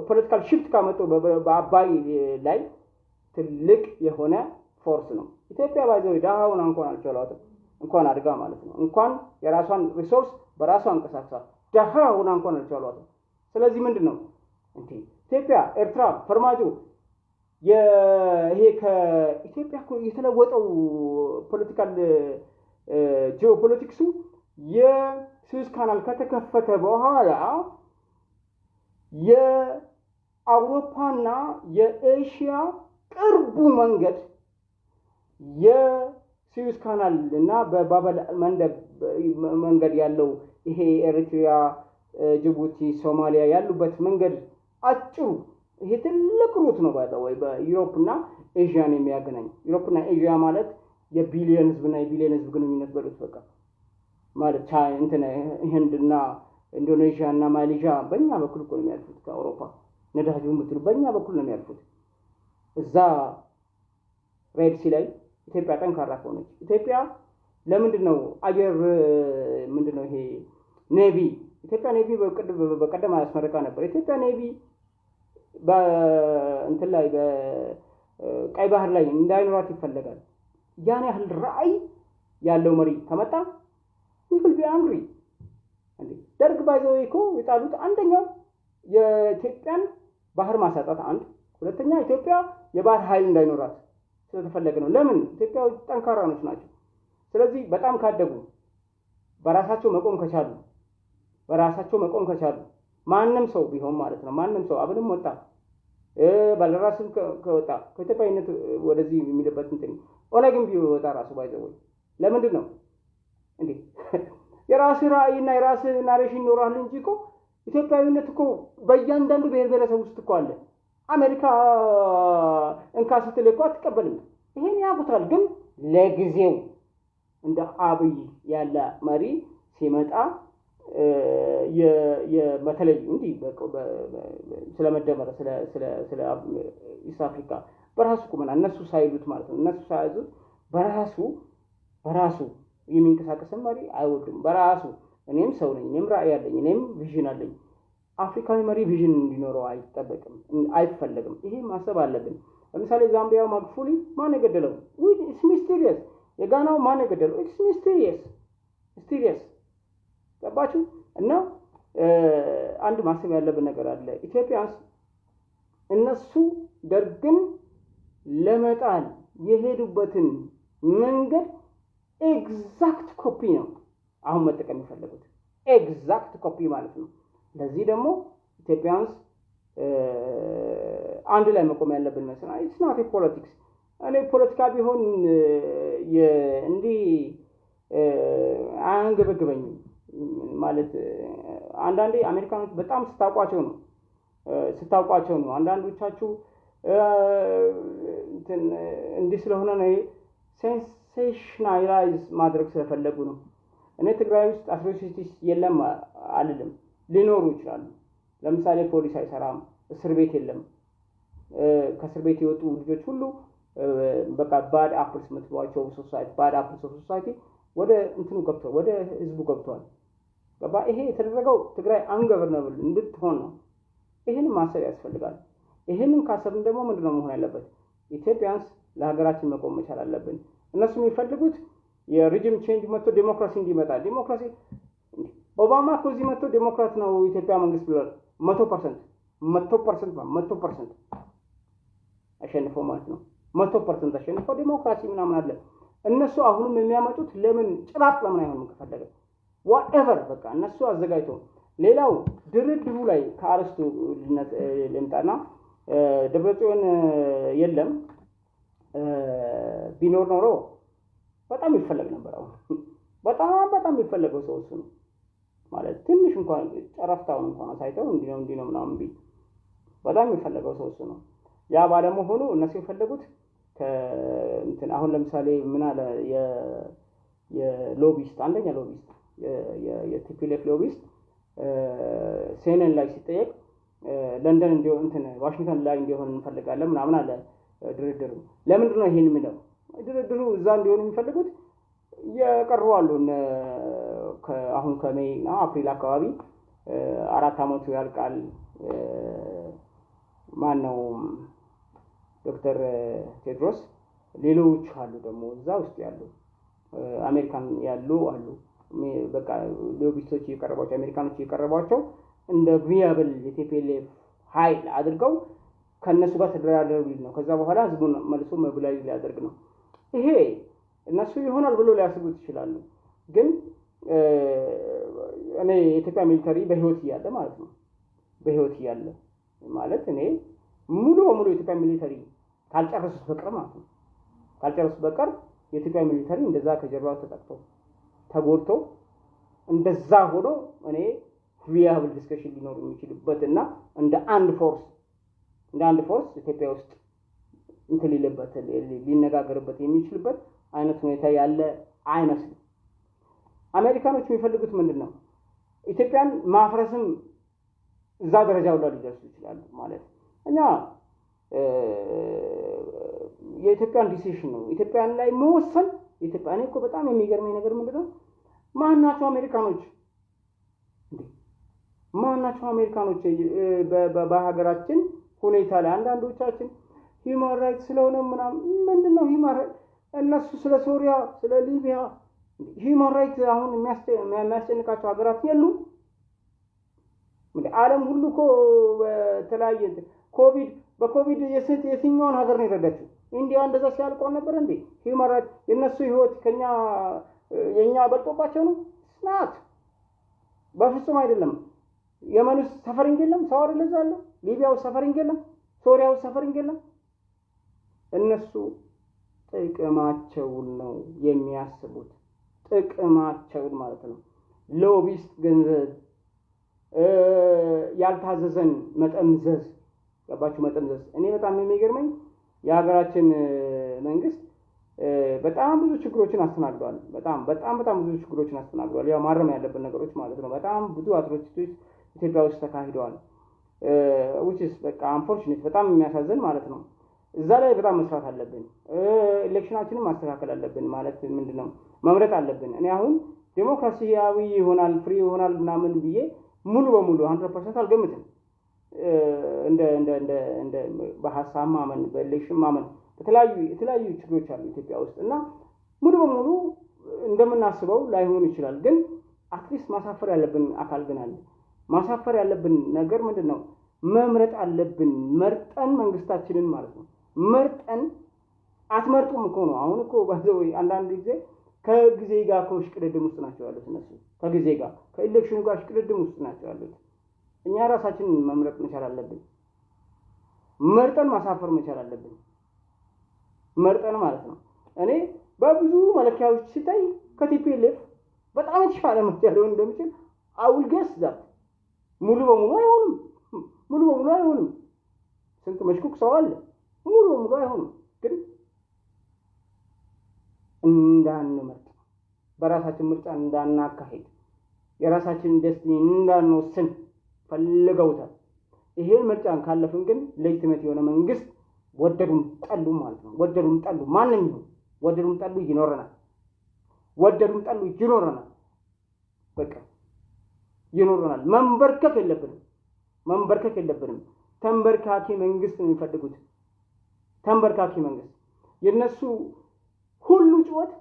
political shift ካመጡ በአባይ ላይ ትልቅ የሆነ force ነው። ኢትዮጵያ ባይዘው ድሃውን እንኳን አልቻሏትም እንኳን አድጋ ማለት ነው። እንኳን የራሷን resource በራሷ አንቀሳቅሳ ደሃ ሆና እንኳን አልቻሏትም። ስለዚህ ምንድን ነው እንዴ ኢትዮጵያ፣ ኤርትራ፣ ፈርማጆ ይሄ ከኢትዮጵያ የተለወጠው political geopolitics ኡ የስዊዝ ካናል ከተከፈተ በኋላ የአውሮፓና የኤሽያ ቅርቡ መንገድ የስዊዝ ካናል እና በባበል መንገድ ያለው ይሄ ኤርትሪያ፣ ጅቡቲ፣ ሶማሊያ ያሉበት መንገድ አጭሩ ይሄ ትልቅ route ነው። by way በ Europe እና ኤዥያን የሚያገናኝ Europe እና ኤዥያ ማለት የቢሊዮን ህዝብና የቢሊዮን ህዝብ ግንኙነት በሉት በቃ ማለት ቻይ እንትን ህንድና ኢንዶኔዥያ እና ማሌዥያ በእኛ በኩል እኮ ነው የሚያልፉት ከአውሮፓ ነዳጁ የምትሉ በእኛ በኩል ነው የሚያልፉት። እዛ Red Sea ላይ ኢትዮጵያ ጠንካራ ከሆነች ኢትዮጵያ ለምንድን ነው አየር ምንድን ነው ይሄ navy ኢትዮጵያ navy በቀደም አያስመረቃ ነበር። ኢትዮጵያ navy በእንትን ላይ በቀይ ባህር ላይ እንዳይኖራት ይፈለጋል። ያን ያህል ራዕይ ያለው መሪ ከመጣ will be angry። ደርግ ባይዘው እኮ የጣሉት አንደኛው የኢትዮጵያን ባህር ማሳጣት አንድ፣ ሁለተኛ ኢትዮጵያ የባህር ኃይል እንዳይኖራት ስለተፈለገ ነው። ለምን ኢትዮጵያ ጠንካራኖች ናቸው። ስለዚህ በጣም ካደጉ በራሳቸው መቆም ከቻሉ በራሳቸው መቆም ከቻሉ ማንም ሰው ቢሆን ማለት ነው ማንም ሰው አብንም ወጣ ባለራስም ከወጣ ከኢትዮጵያዊነት ወደዚህ የሚልበት እንትን ኦነግም ቢወጣ ራሱ by the way ለምንድን ነው እንዴ የራስህ ራዕይና የራስህ narration ይኖራል እንጂ እኮ ኢትዮጵያዊነት እኮ በእያንዳንዱ ብሔር ብሔረሰብ ውስጥ እኮ አለ። አሜሪካ እንካ ስትል እኮ አትቀበልም። ይሄን ያውቁታል። ግን ለጊዜው እንደ አብይ ያለ መሪ ሲመጣ በተለይ እንዲህ ስለመደመር ስለ East Africa በራሱ ቁመና እነሱ ሳይሉት ማለት ነው እነሱ ሳያዙት በራሱ በራሱ የሚንቀሳቀስን መሪ አይወዱም። በራሱ እኔም ሰው ነኝ፣ እኔም ራዕይ አለኝ፣ እኔም vision አለኝ። አፍሪካዊ መሪ vision እንዲኖረው አይጠበቅም፣ አይፈለግም። ይሄ ማሰብ አለብን። ለምሳሌ ዛምቢያው ማግፉሊ ማን የገደለው? it's mysterious። የጋናው ማን የገደለው? it's mysterious mysterious። ገባችሁ? እና አንድ ማሰብ ያለብን ነገር አለ። Ethiopians እነሱ ደርግን ለመጣል የሄዱበትን መንገድ exact copy ነው አሁን መጠቀም የፈለጉት exact copy ማለት ነው። ለዚህ ደግሞ Ethiopians አንድ ላይ መቆም ያለብን መስሎናል። it's not politics። እኔ ፖለቲካ ቢሆን እንዲህ አያንገበግበኝም ማለት አንዳንዴ አሜሪካኖች በጣም ስታውቋቸው ነው ስታውቋቸው ነው። አንዳንዶቻችሁ እንዲህ ስለሆነ ነው sensationalize ማድረግ ስለፈለጉ ነው። እኔ ትግራይ ውስጥ atrocities የለም አልልም፣ ሊኖሩ ይችላሉ። ለምሳሌ ፖሊስ አይሰራም፣ እስር ቤት የለም። ከእስር ቤት የወጡ ልጆች ሁሉ በቃ bad apples የምትሏቸው society bad apples society ወደ እንትኑ ገብተዋል፣ ወደ ህዝቡ ገብተዋል። ገባ? ይሄ የተደረገው ትግራይ ungovernable እንድትሆን ነው። ይህንን ማሰብ ያስፈልጋል። ይህንን ካሰብን ደግሞ ምንድነው መሆን ያለበት? Ethiopians ለሀገራችን መቆም መቻል አለብን። እነሱ የሚፈልጉት የ regime change መጥቶ ዴሞክራሲ እንዲመጣ ዴሞክራሲ ኦባማ እኮ እዚህ መጥቶ ዴሞክራት ነው ኢትዮጵያ መንግስት ብሏል። መቶ percent መቶ percent መቶ percent አሸንፈው ማለት ነው። መቶ percent አሸንፈው ዴሞክራሲ ምናምን አለ። እነሱ አሁንም የሚያመጡት ለምን ጭራቅ ለምን አይሆንም ከፈለገ ዋኤቨር በቃ እነሱ አዘጋጅተው ሌላው ድርድሩ ላይ ከአርስቱ ልምጣና ደብረጽዮን የለም ቢኖር ኖሮ በጣም ይፈለግ ነበር። አሁን በጣም በጣም የሚፈለገው ሰው እሱ ነው ማለት ትንሽ እንኳን ጨረፍታውን እንኳን አሳይተው እንዲህ ነው እንዲህ ነው ምናምን ቢል በጣም የሚፈለገው ሰው እሱ ነው። ያ ባለመሆኑ እነሱ የፈለጉት እንትን አሁን ለምሳሌ ምን አለ የ lobbyist አንደኛ lobbyist የ TPLF lobbyist CNN ላይ ሲጠየቅ ለንደን እንዲሆን እንትን ዋሽንግተን ላይ እንዲሆን እንፈልጋለን ምናምን አለ ድርድሩ። ለምንድን ነው ይሄን የሚለው? ድርድሩ እዛ እንዲሆን የሚፈልጉት የቀሩ አሉ። አሁን ከ May እና አፕሪል አካባቢ አራት አመቱ ያልቃል። ማን ነው ዶክተር ቴድሮስ፣ ሌሎች አሉ ደግሞ እዛ ውስጥ ያሉ አሜሪካን ያሉ አሉ። በቃ lobbyist ኦች እየቀረቧቸው አሜሪካኖች እየቀረቧቸው እንደ viable የ TPLF ኃይል አድርገው ከእነሱ ጋር ተደራደሩ ሊል ነው። ከዛ በኋላ ህዝቡን መልሶ መብላዊ ሊያደርግ ነው። ይሄ እነሱ ይሆናል ብሎ ሊያስቡት ይችላሉ። ግን እኔ የኢትዮጵያ military በህይወት እያለ ማለት ነው በህይወት እያለ ማለት እኔ ሙሉ በሙሉ የኢትዮጵያ military ካልጨረሱት በቀር ማለት ነው ካልጨረሱት በቀር የኢትዮጵያ military እንደዛ ከጀርባው ተጠቅቶ ተጎድቶ እንደዛ ሆኖ እኔ viable discussion ሊኖር የሚችልበት እና እንደ አንድ force እንደ አንድ force ኢትዮጵያ ውስጥ እንትን ሊነጋገርበት የሚችልበት አይነት ሁኔታ ያለ አይመስልም። አሜሪካኖች የሚፈልጉት ምንድን ነው? ኢትዮጵያን ማፍረስም እዛ ደረጃ ሁላ ሊደርሱ ይችላሉ ማለት እኛ የኢትዮጵያን decision ነው። ኢትዮጵያን ላይ መወሰን ኢትዮጵያ እኮ በጣም የሚገርመኝ ነገር ምንድን ነው ማናቸው አሜሪካኖች? ማናቸው አሜሪካኖች? በሀገራችን ሁኔታ ላይ አንዳንዶቻችን human right ስለሆነ ምናምን ምንድን right? እነሱ ስለ ሶሪያ ስለ ሊቢያ human right አሁን የሚያስጨንቃቸው ሀገራት የሉም ዓለም ሁሉ እኮ በተለያየ ኮቪድ በኮቪድ የትኛውን ሀገር ነው የረዳችው? India እንደዛ ሲያልቀው ነበር እንዴ? human right የእነሱ ህይወት ከኛ የእኛ በልጦባቸው ነው? it's not በፍጹም አይደለም። የመን ውስጥ suffering የለም፣ ሰው አይደለ እዛ አለ። ሊቢያ ውስጥ suffering የለም፣ ሶሪያ ውስጥ suffering የለም። እነሱ ጥቅማቸውን ነው የሚያስቡት፣ ጥቅማቸውን ማለት ነው። lobbyist ገንዘብ ያልታዘዘን መጠምዘዝ ገባችሁ? መጠምዘዝ። እኔ በጣም የሚገርመኝ የሀገራችን መንግስት በጣም ብዙ ችግሮችን አስተናግዷል። በጣም በጣም በጣም ብዙ ችግሮችን አስተናግዷል። ያው ማረም ያለብን ነገሮች ማለት ነው። በጣም ብዙ atrocity ዎች ኢትዮጵያ ውስጥ ተካሂደዋል። which is በቃ unfortunate በጣም የሚያሳዝን ማለት ነው። እዛ ላይ በጣም መስራት አለብን። election ኣችንን ማስተካከል አለብን። ማለት ምንድን ነው መምረጥ አለብን። እኔ አሁን ዴሞክራሲያዊ ይሆናል free ይሆናል ምናምን ብዬ ሙሉ በሙሉ hundred percent አልገምትም። በሀሳብ ማመን በ election ማመን የተለያዩ ችግሮች አሉ ኢትዮጵያ ውስጥ እና ሙሉ በሙሉ እንደምናስበው ላይሆን ይችላል። ግን at least ማሳፈር ያለብን አካል ግን አለ። ማሳፈር ያለብን ነገር ምንድን ነው? መምረጥ አለብን። መርጠን መንግስታችንን ማለት ነው መርጠን አትመርጡም እኮ ነው። አሁን እኮ አንዳንድ ጊዜ ከጊዜ ጋር ከሽቅድድም ውስጥ ናቸው ያሉት እነሱ ከጊዜ ጋር ከ election ኑ ጋር ሽቅድድም ውስጥ ናቸው ያሉት። እኛ ራሳችንን መምረጥ መቻል አለብን። መርጠን ማሳፈር መቻል አለብን። መርጠን ማለት ነው። እኔ በብዙ መለኪያዎች ሲታይ ከቲፒኤልኤፍ በጣም የተሻለ ምርጫ ሊሆን እንደሚችል አውል ገስ ዛት ሙሉ በሙሉ አይሆንም። ሙሉ በሙሉ አይሆንም። ስንት መሽኩክ ሰው አለ። ሙሉ በሙሉ አይሆንም። ግን እንዳንመርጥ በራሳችን ምርጫ እንዳናካሄድ የራሳችንን ደስቲኒ እንዳንወስን ፈልገውታል። ይሄን ምርጫን ካለፍን ግን ሌጅትሜት የሆነ መንግስት ወደዱም ጠሉ ማለት ነው። ወደዱም ጠሉ ይሁን ወደዱም ጠሉ ይኖረናል። ወደዱም ጠሉ ይኖረናል። በቃ ይኖረናል። መንበርከክ የለብንም። መንበርከክ የለብንም። ተንበርካኪ መንግስት ነው የሚፈልጉት። ተንበርካኪ መንግስት የነሱ ሁሉ ጩኸት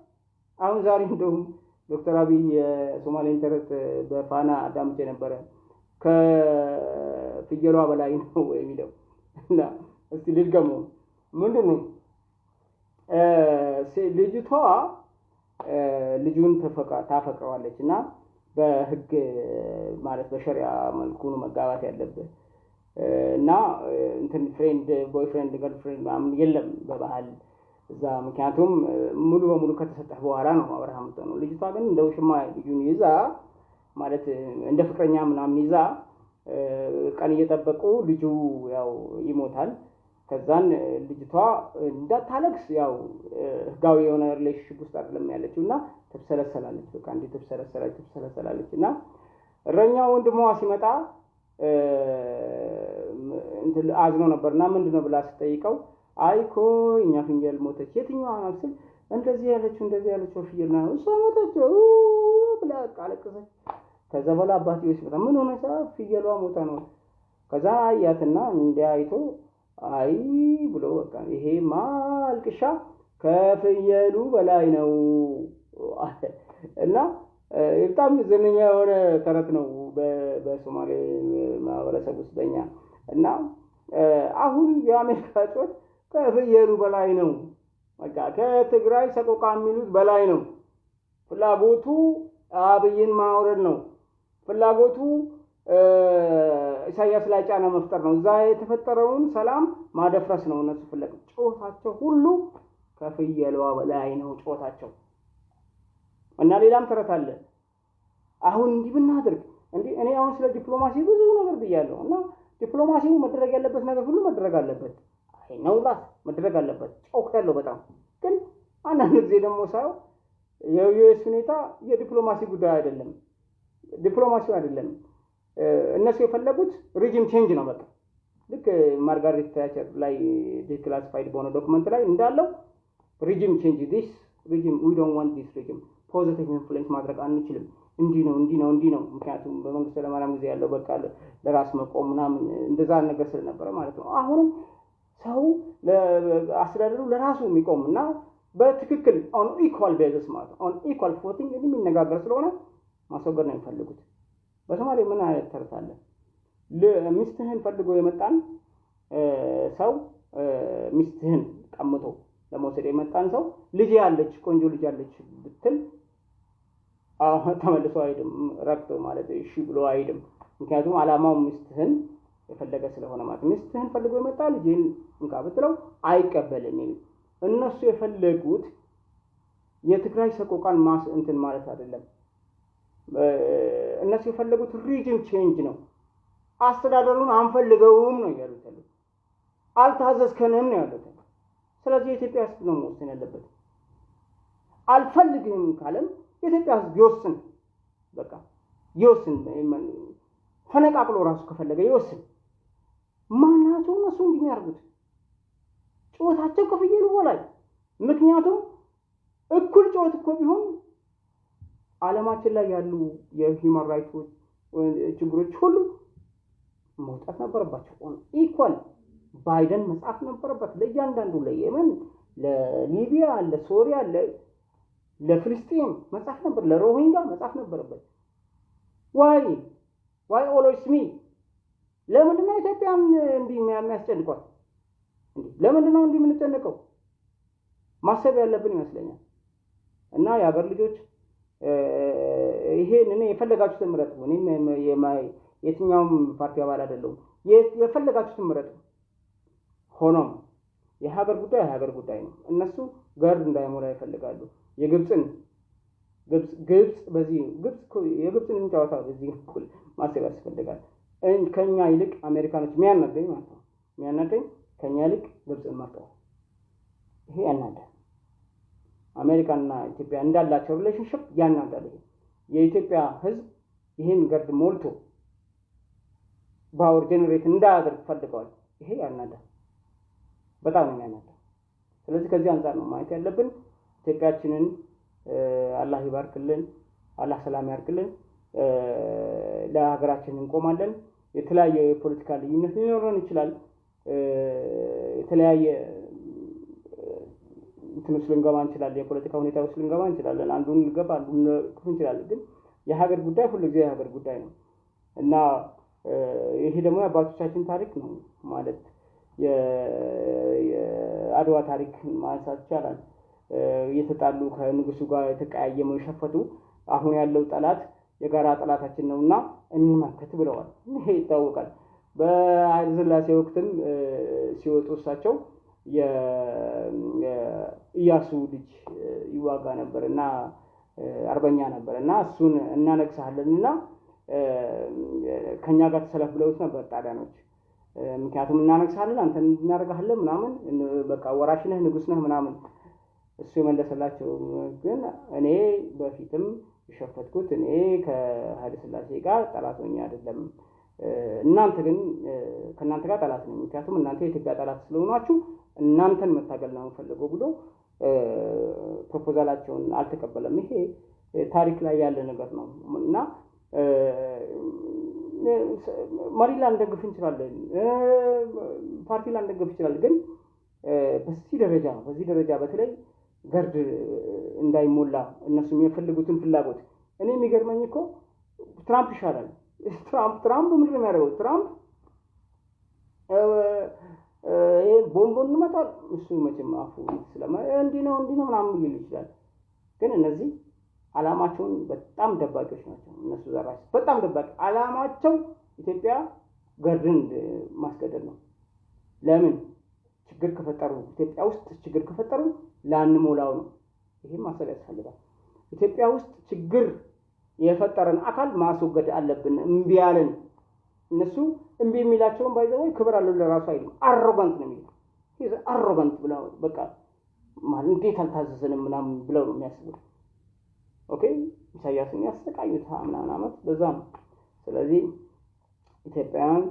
አሁን ዛሬ እንደውም ዶክተር አብይ የሶማሌን ተረት በፋና አዳምጬ ነበረ። ከፍየሏ በላይ ነው የሚለው እና እስቲ ልድገመው። ምንድን ነው ልጅቷ ልጁን ታፈቅረዋለች እና በህግ ማለት በሸሪያ መልኩ መጋባት ያለብህ እና እንትን friend boyfriend girlfriend ምናምን የለም በባህል እዛ ምክንያቱም ሙሉ በሙሉ ከተሰጠህ በኋላ ነው አብርሃም ነው። ልጅቷ ግን እንደ ውሽማ ልጁን ይዛ ማለት እንደ ፍቅረኛ ምናምን ይዛ ቀን እየጠበቁ ልጁ ያው ይሞታል። ከዛን ልጅቷ እንዳታለቅስ ያው ህጋዊ የሆነ relationship ውስጥ አይደለም ያለችው እና ትብሰለሰላለች። በቃ እንዲህ ትብሰለሰላለች ትብሰለሰላለች እና እረኛ ወንድሟ ሲመጣ አዝኖ ነበር እና ምንድን ብላ ስጠይቀው አይ እኮ እኛ ፍየል ሞተች። የትኛዋ ናት ስል እንደዚህ ያለችው እንደዚህ ያለችው ፍየል ና እሷ ሞተች ብላ አለቀሰች። ከዛ በኋላ አባትዬው ሲመጣ ምን ሆነ? ፍየሏ ሞታ ነው። ከዛ አያትና እንዲያይቶ አይ ብሎ በቃ ይሄማ አልቅሻ ከፍየሉ በላይ ነው እና በጣም ዝነኛ የሆነ ተረት ነው በሶማሌ ማህበረሰብ ውስጥ በኛ እና አሁን የአሜሪካ ጮት ከፍየሉ በላይ ነው። በቃ ከትግራይ ሰቆቃ የሚሉት በላይ ነው። ፍላጎቱ አብይን ማውረድ ነው። ፍላጎቱ ኢሳያስ ላይ ጫና መፍጠር ነው። እዛ የተፈጠረውን ሰላም ማደፍረስ ነው እነሱ ፍለግ። ጮታቸው ሁሉ ከፍየሏ በላይ ነው ጮታቸው። እና ሌላም ተረት አለ። አሁን እንዲህ ብናደርግ እንዲህ እኔ አሁን ስለ ዲፕሎማሲ ብዙ ነገር ብያለሁ እና ዲፕሎማሲው መደረግ ያለበት ነገር ሁሉ መደረግ አለበት። ነውላት መደረግ አለበት። ያለው በጣም ግን አንዳንድ ጊዜ ደግሞ ሳየው የዩኤስ ሁኔታ የዲፕሎማሲ ጉዳይ አይደለም፣ ዲፕሎማሲው አይደለም። እነሱ የፈለጉት regime change ነው። በቃ ልክ ማርጋሬት ታቸር ላይ declassified በሆነ document ላይ እንዳለው regime change this regime we don't want this regime positive influence ማድረግ አንችልም። እንዲህ ነው እንዲህ ነው እንዲህ ነው። ምክንያቱም በመንግስቱ ኃይለማርያም ጊዜ ያለው በቃ ለራስ መቆም ምናምን እንደዛ ነገር ስለነበረ ማለት ነው። አሁንም ሰው አስተዳደሩ ለራሱ የሚቆም እና በትክክል on equal basis ማለት ነው on equal footing የሚነጋገር ስለሆነ ማስወገድ ነው የሚፈልጉት። በሶማሌ ምን አይነት ተረት አለ? ሚስትህን ፈልጎ የመጣን ሰው ሚስትህን ቀምቶ ለመውሰድ የመጣን ሰው ልጅ ያለች ቆንጆ ልጅ ያለች ብትል ተመልሶ አይሄድም። ረክቶ ማለት እሺ ብሎ አይሄድም። ምክንያቱም አላማው ሚስትህን የፈለገ ስለሆነ ማለት ሚስትህን ፈልጎ የመጣ ልጅህን እንካ ብትለው አይቀበልም። እነሱ የፈለጉት የትግራይ ሰቆቃን ማስ እንትን ማለት አይደለም። እነሱ የፈለጉት regime change ነው። አስተዳደሩን አንፈልገውም ነው ያሉት ያሉት አልታዘዝከንም ነው ያሉት። ስለዚህ የኢትዮጵያ ሕዝብ ነው መወሰን ያለበት። አልፈልግም ካለም የኢትዮጵያ ሕዝብ ይወስን። በቃ ይወስን። ፈነቃቅሎ ራሱ ከፈለገ ይወስን። ማናቸው እነሱ እንዲህ የሚያደርጉት ጩኸታቸው ከፍየሉ በላይ። ምክንያቱም እኩል ጩኸት እኮ ቢሆን ዓለማችን ላይ ያሉ የ human right ኦች ችግሮች ሁሉ መውጣት ነበረባቸው። equally ባይደን መጻፍ ነበረበት ለእያንዳንዱ ለየመን፣ ለሊቢያ፣ ለሶሪያ፣ ለፍልስጤም መጻፍ ነበር፣ ለሮሂንጃ መጻፍ ነበረበት። why why always me ለምንድን ነው ኢትዮጵያን እንዲህ የሚያስጨንቋት? ለምንድን ነው እንዲህ የምንጨነቀው? ማሰብ ያለብን ይመስለኛል። እና የሀገር ልጆች ይሄን እኔ የፈለጋችሁትን ምረጡ። እኔም የትኛውም ፓርቲ አባል አይደለሁም። የፈለጋችሁትን ምረጡ። ሆኖም የሀገር ጉዳይ የሀገር ጉዳይ ነው። እነሱ ገርድ እንዳይሞላ ይፈልጋሉ። የግብፅን ግብፅ በዚህ ግብፅ የግብፅን ጨዋታ በዚህ ማሰብ ያስፈልጋል። ከኛ ይልቅ አሜሪካኖች የሚያናደኝ ማለት ነው የሚያናደኝ ከኛ ይልቅ ግብፅን መርጠዋል። ይሄ ያናዳል። አሜሪካና ኢትዮጵያ እንዳላቸው relationship ያናዳል። ይሄ የኢትዮጵያ ሕዝብ ይህን GERD ሞልቶ power generate እንዳያደርግ ፈልገዋል። ይሄ ያናዳል፣ በጣም ነው ስለዚህ ከዚህ አንጻር ነው ማየት ያለብን። ኢትዮጵያችንን አላህ ይባርክልን፣ አላህ ሰላም ያርክልን። ለሀገራችን እንቆማለን። የተለያየ የፖለቲካ ልዩነት ሊኖረን ይችላል። የተለያየ እንትን ውስጥ ልንገባ እንችላለን። የፖለቲካ ሁኔታ ውስጥ ልንገባ እንችላለን። አንዱን ልገባ አንዱን ክፍ እንችላለን። ግን የሀገር ጉዳይ ሁሉ ጊዜ የሀገር ጉዳይ ነው እና ይሄ ደግሞ የአባቶቻችን ታሪክ ነው ማለት የአድዋ ታሪክ ማንሳት ይቻላል። እየተጣሉ ከንጉሱ ጋር የተቀያየመው የሸፈቱ አሁን ያለው ጠላት የጋራ ጠላታችን ነው እና እንመክት ብለዋል። ይሄ ይታወቃል። በኃይለ ወቅትም ሲወጡ እሳቸው የኢያሱ ልጅ ይዋጋ ነበር እና አርበኛ ነበር እና እሱን እናነግሳለን እና ከእኛ ጋር ተሰለፍ ብለውት ነበር ጣሊያኖች። ምክንያቱም እናነግሳለን፣ አንተን እናደርጋለን ምናምን በቃ ወራሽ ነህ፣ ንጉሥ ነህ ምናምን። እሱ የመለሰላቸው ግን እኔ በፊትም የሸፈትኩት። እኔ ከኃይለ ሥላሴ ጋር ጠላት ሆኜ አይደለም። እናንተ ግን ከእናንተ ጋር ጠላት ነኝ፣ ምክንያቱም እናንተ የኢትዮጵያ ጠላት ስለሆናችሁ እናንተን መታገል ነው የምፈልገው ብሎ ፕሮፖዛላቸውን አልተቀበለም። ይሄ ታሪክ ላይ ያለ ነገር ነው። እና መሪ ላንደግፍ እንችላለን፣ ፓርቲ ላንደግፍ እንችላለን። ግን በዚህ ደረጃ በዚህ ደረጃ በተለይ ገርድ እንዳይሞላ እነሱ የሚፈልጉትን ፍላጎት እኔ የሚገርመኝ እኮ ትራምፕ ይሻላል። ትራምፕ ትራምፕ ምንድን የሚያደርገው? ትራምፕ ቦምቦን እንመጣል እሱ መቼም አፉ ስለማ እንዲህ ነው እንዲህ ነው ምናምን ሊል ይችላል። ግን እነዚህ አላማቸውን በጣም ደባቂዎች ናቸው። እነሱ ዘራሽ በጣም ደባቂ አላማቸው ኢትዮጵያ GERD ን ማስገደል ነው። ለምን ችግር ከፈጠሩ ኢትዮጵያ ውስጥ ችግር ከፈጠሩ ላንሞላው ነው። ይህም ማሰብ ያስፈልጋል። ኢትዮጵያ ውስጥ ችግር የፈጠረን አካል ማስወገድ አለብን። እምቢ ያለን እነሱ እምቢ የሚላቸውን by the way ክብር አለው ለራሱ አይልም። arrogant ነው የሚለው arrogant ብለው በቃ ማለት እንዴት አልታዘዘንም ምናምን ብለው ነው የሚያስቡት። okay ኢሳያስን ያሰቃዩት ምናምን ዓመት በዛ ነው። ስለዚህ ኢትዮጵያውያን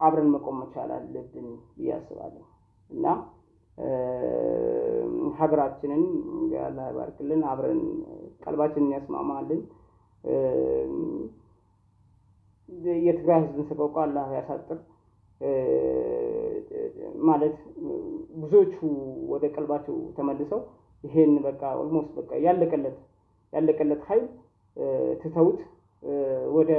አብረን መቆም መቻል አለብን ብዬ አስባለሁ እና ሀገራችንን አላህ ይባርክልን፣ አብረን ቀልባችንን ያስማማልን። የትግራይ ሕዝብን ሰቆቃ አላህ ያሳጥር። ማለት ብዙዎቹ ወደ ቀልባቸው ተመልሰው ይሄን በቃ almost በቃ ያለቀለት ያለቀለት ኃይል ትተውት ወደ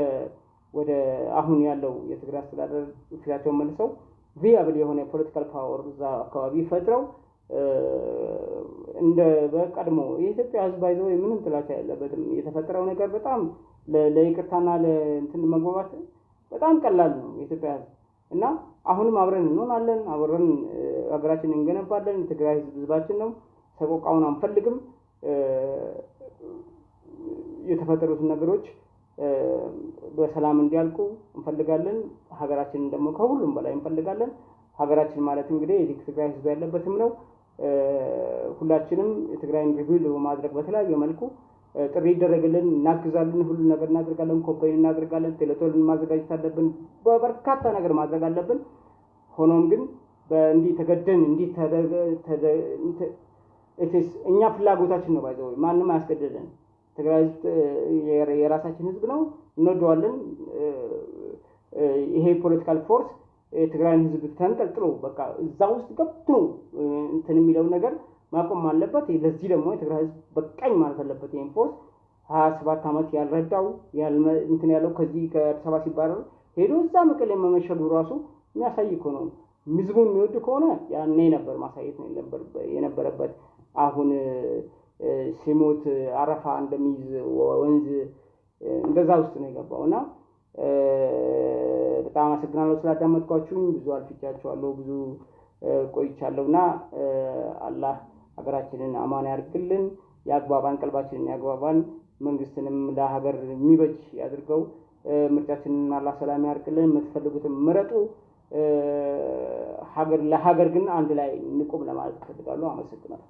ወደ አሁን ያለው የትግራይ አስተዳደር ፊታቸውን መልሰው viable የሆነ የ political power እዛ አካባቢ ፈጥረው እንደ በቀድሞ የኢትዮጵያ ህዝብ አይዘው ምንም ጥላቻ ያለበትም የተፈጠረው ነገር በጣም ለይቅርታና ለእንትን መግባባት በጣም ቀላል ነው የኢትዮጵያ ህዝብ እና አሁንም አብረን እንሆናለን፣ አብረን ሀገራችንን እንገነባለን። የትግራይ ህዝብ ህዝባችን ነው። ሰቆቃውን አንፈልግም። የተፈጠሩትን ነገሮች በሰላም እንዲያልቁ እንፈልጋለን። ሀገራችንን ደግሞ ከሁሉም በላይ እንፈልጋለን። ሀገራችን ማለት እንግዲህ የትግራይ ህዝብ ያለበትም ነው። ሁላችንም የትግራይን rebuild በማድረግ በተለያየ መልኩ ጥሪ ይደረግልን፣ እናግዛለን፣ ሁሉ ነገር እናደርጋለን፣ campaign እናደርጋለን፣ telethon ን ማዘጋጀት አለብን፣ በበርካታ ነገር ማድረግ አለብን። ሆኖም ግን እንዲህ ተገደን እንዲህ እኛ ፍላጎታችን ነው by the way ማንም አያስገድደን። ትግራይ ህዝብ የራሳችን ህዝብ ነው፣ እንወደዋለን። ይሄ political force የትግራይን ህዝብ ተንጠልጥሎ በቃ እዛ ውስጥ ገብቶ እንትን የሚለው ነገር ማቆም አለበት። ለዚህ ደግሞ የትግራይ ህዝብ በቃኝ ማለት አለበት። ይህን force ሀያ ሰባት ዓመት ያልረዳው እንትን ያለው ከዚህ ከአዲስ አበባ ሲባረር ሄዶ እዛ መቀሌ መመሸጉ ራሱ የሚያሳይ እኮ ነው። ህዝቡን የሚወድ ከሆነ ያኔ ነበር ማሳየት ነው የነበረበት። አሁን ሲሞት አረፋ እንደሚይዝ ወንዝ እንደዛ ውስጥ ነው የገባው እና በጣም አመሰግናለሁ ስላዳመጥኳችሁኝ። ብዙ አልፍቻችኋለሁ፣ ብዙ ቆይቻለሁ እና አላህ ሀገራችንን አማን ያድርግልን፣ የአግባባን ቀልባችንን ያግባባን፣ መንግስትንም ለሀገር የሚበጅ ያድርገው። ምርጫችንን አላህ ሰላም ያድርግልን። የምትፈልጉትን ምረጡ። ሀገር ለሀገር ግን አንድ ላይ እንቁም ለማለት እፈልጋለሁ። አመሰግናለሁ።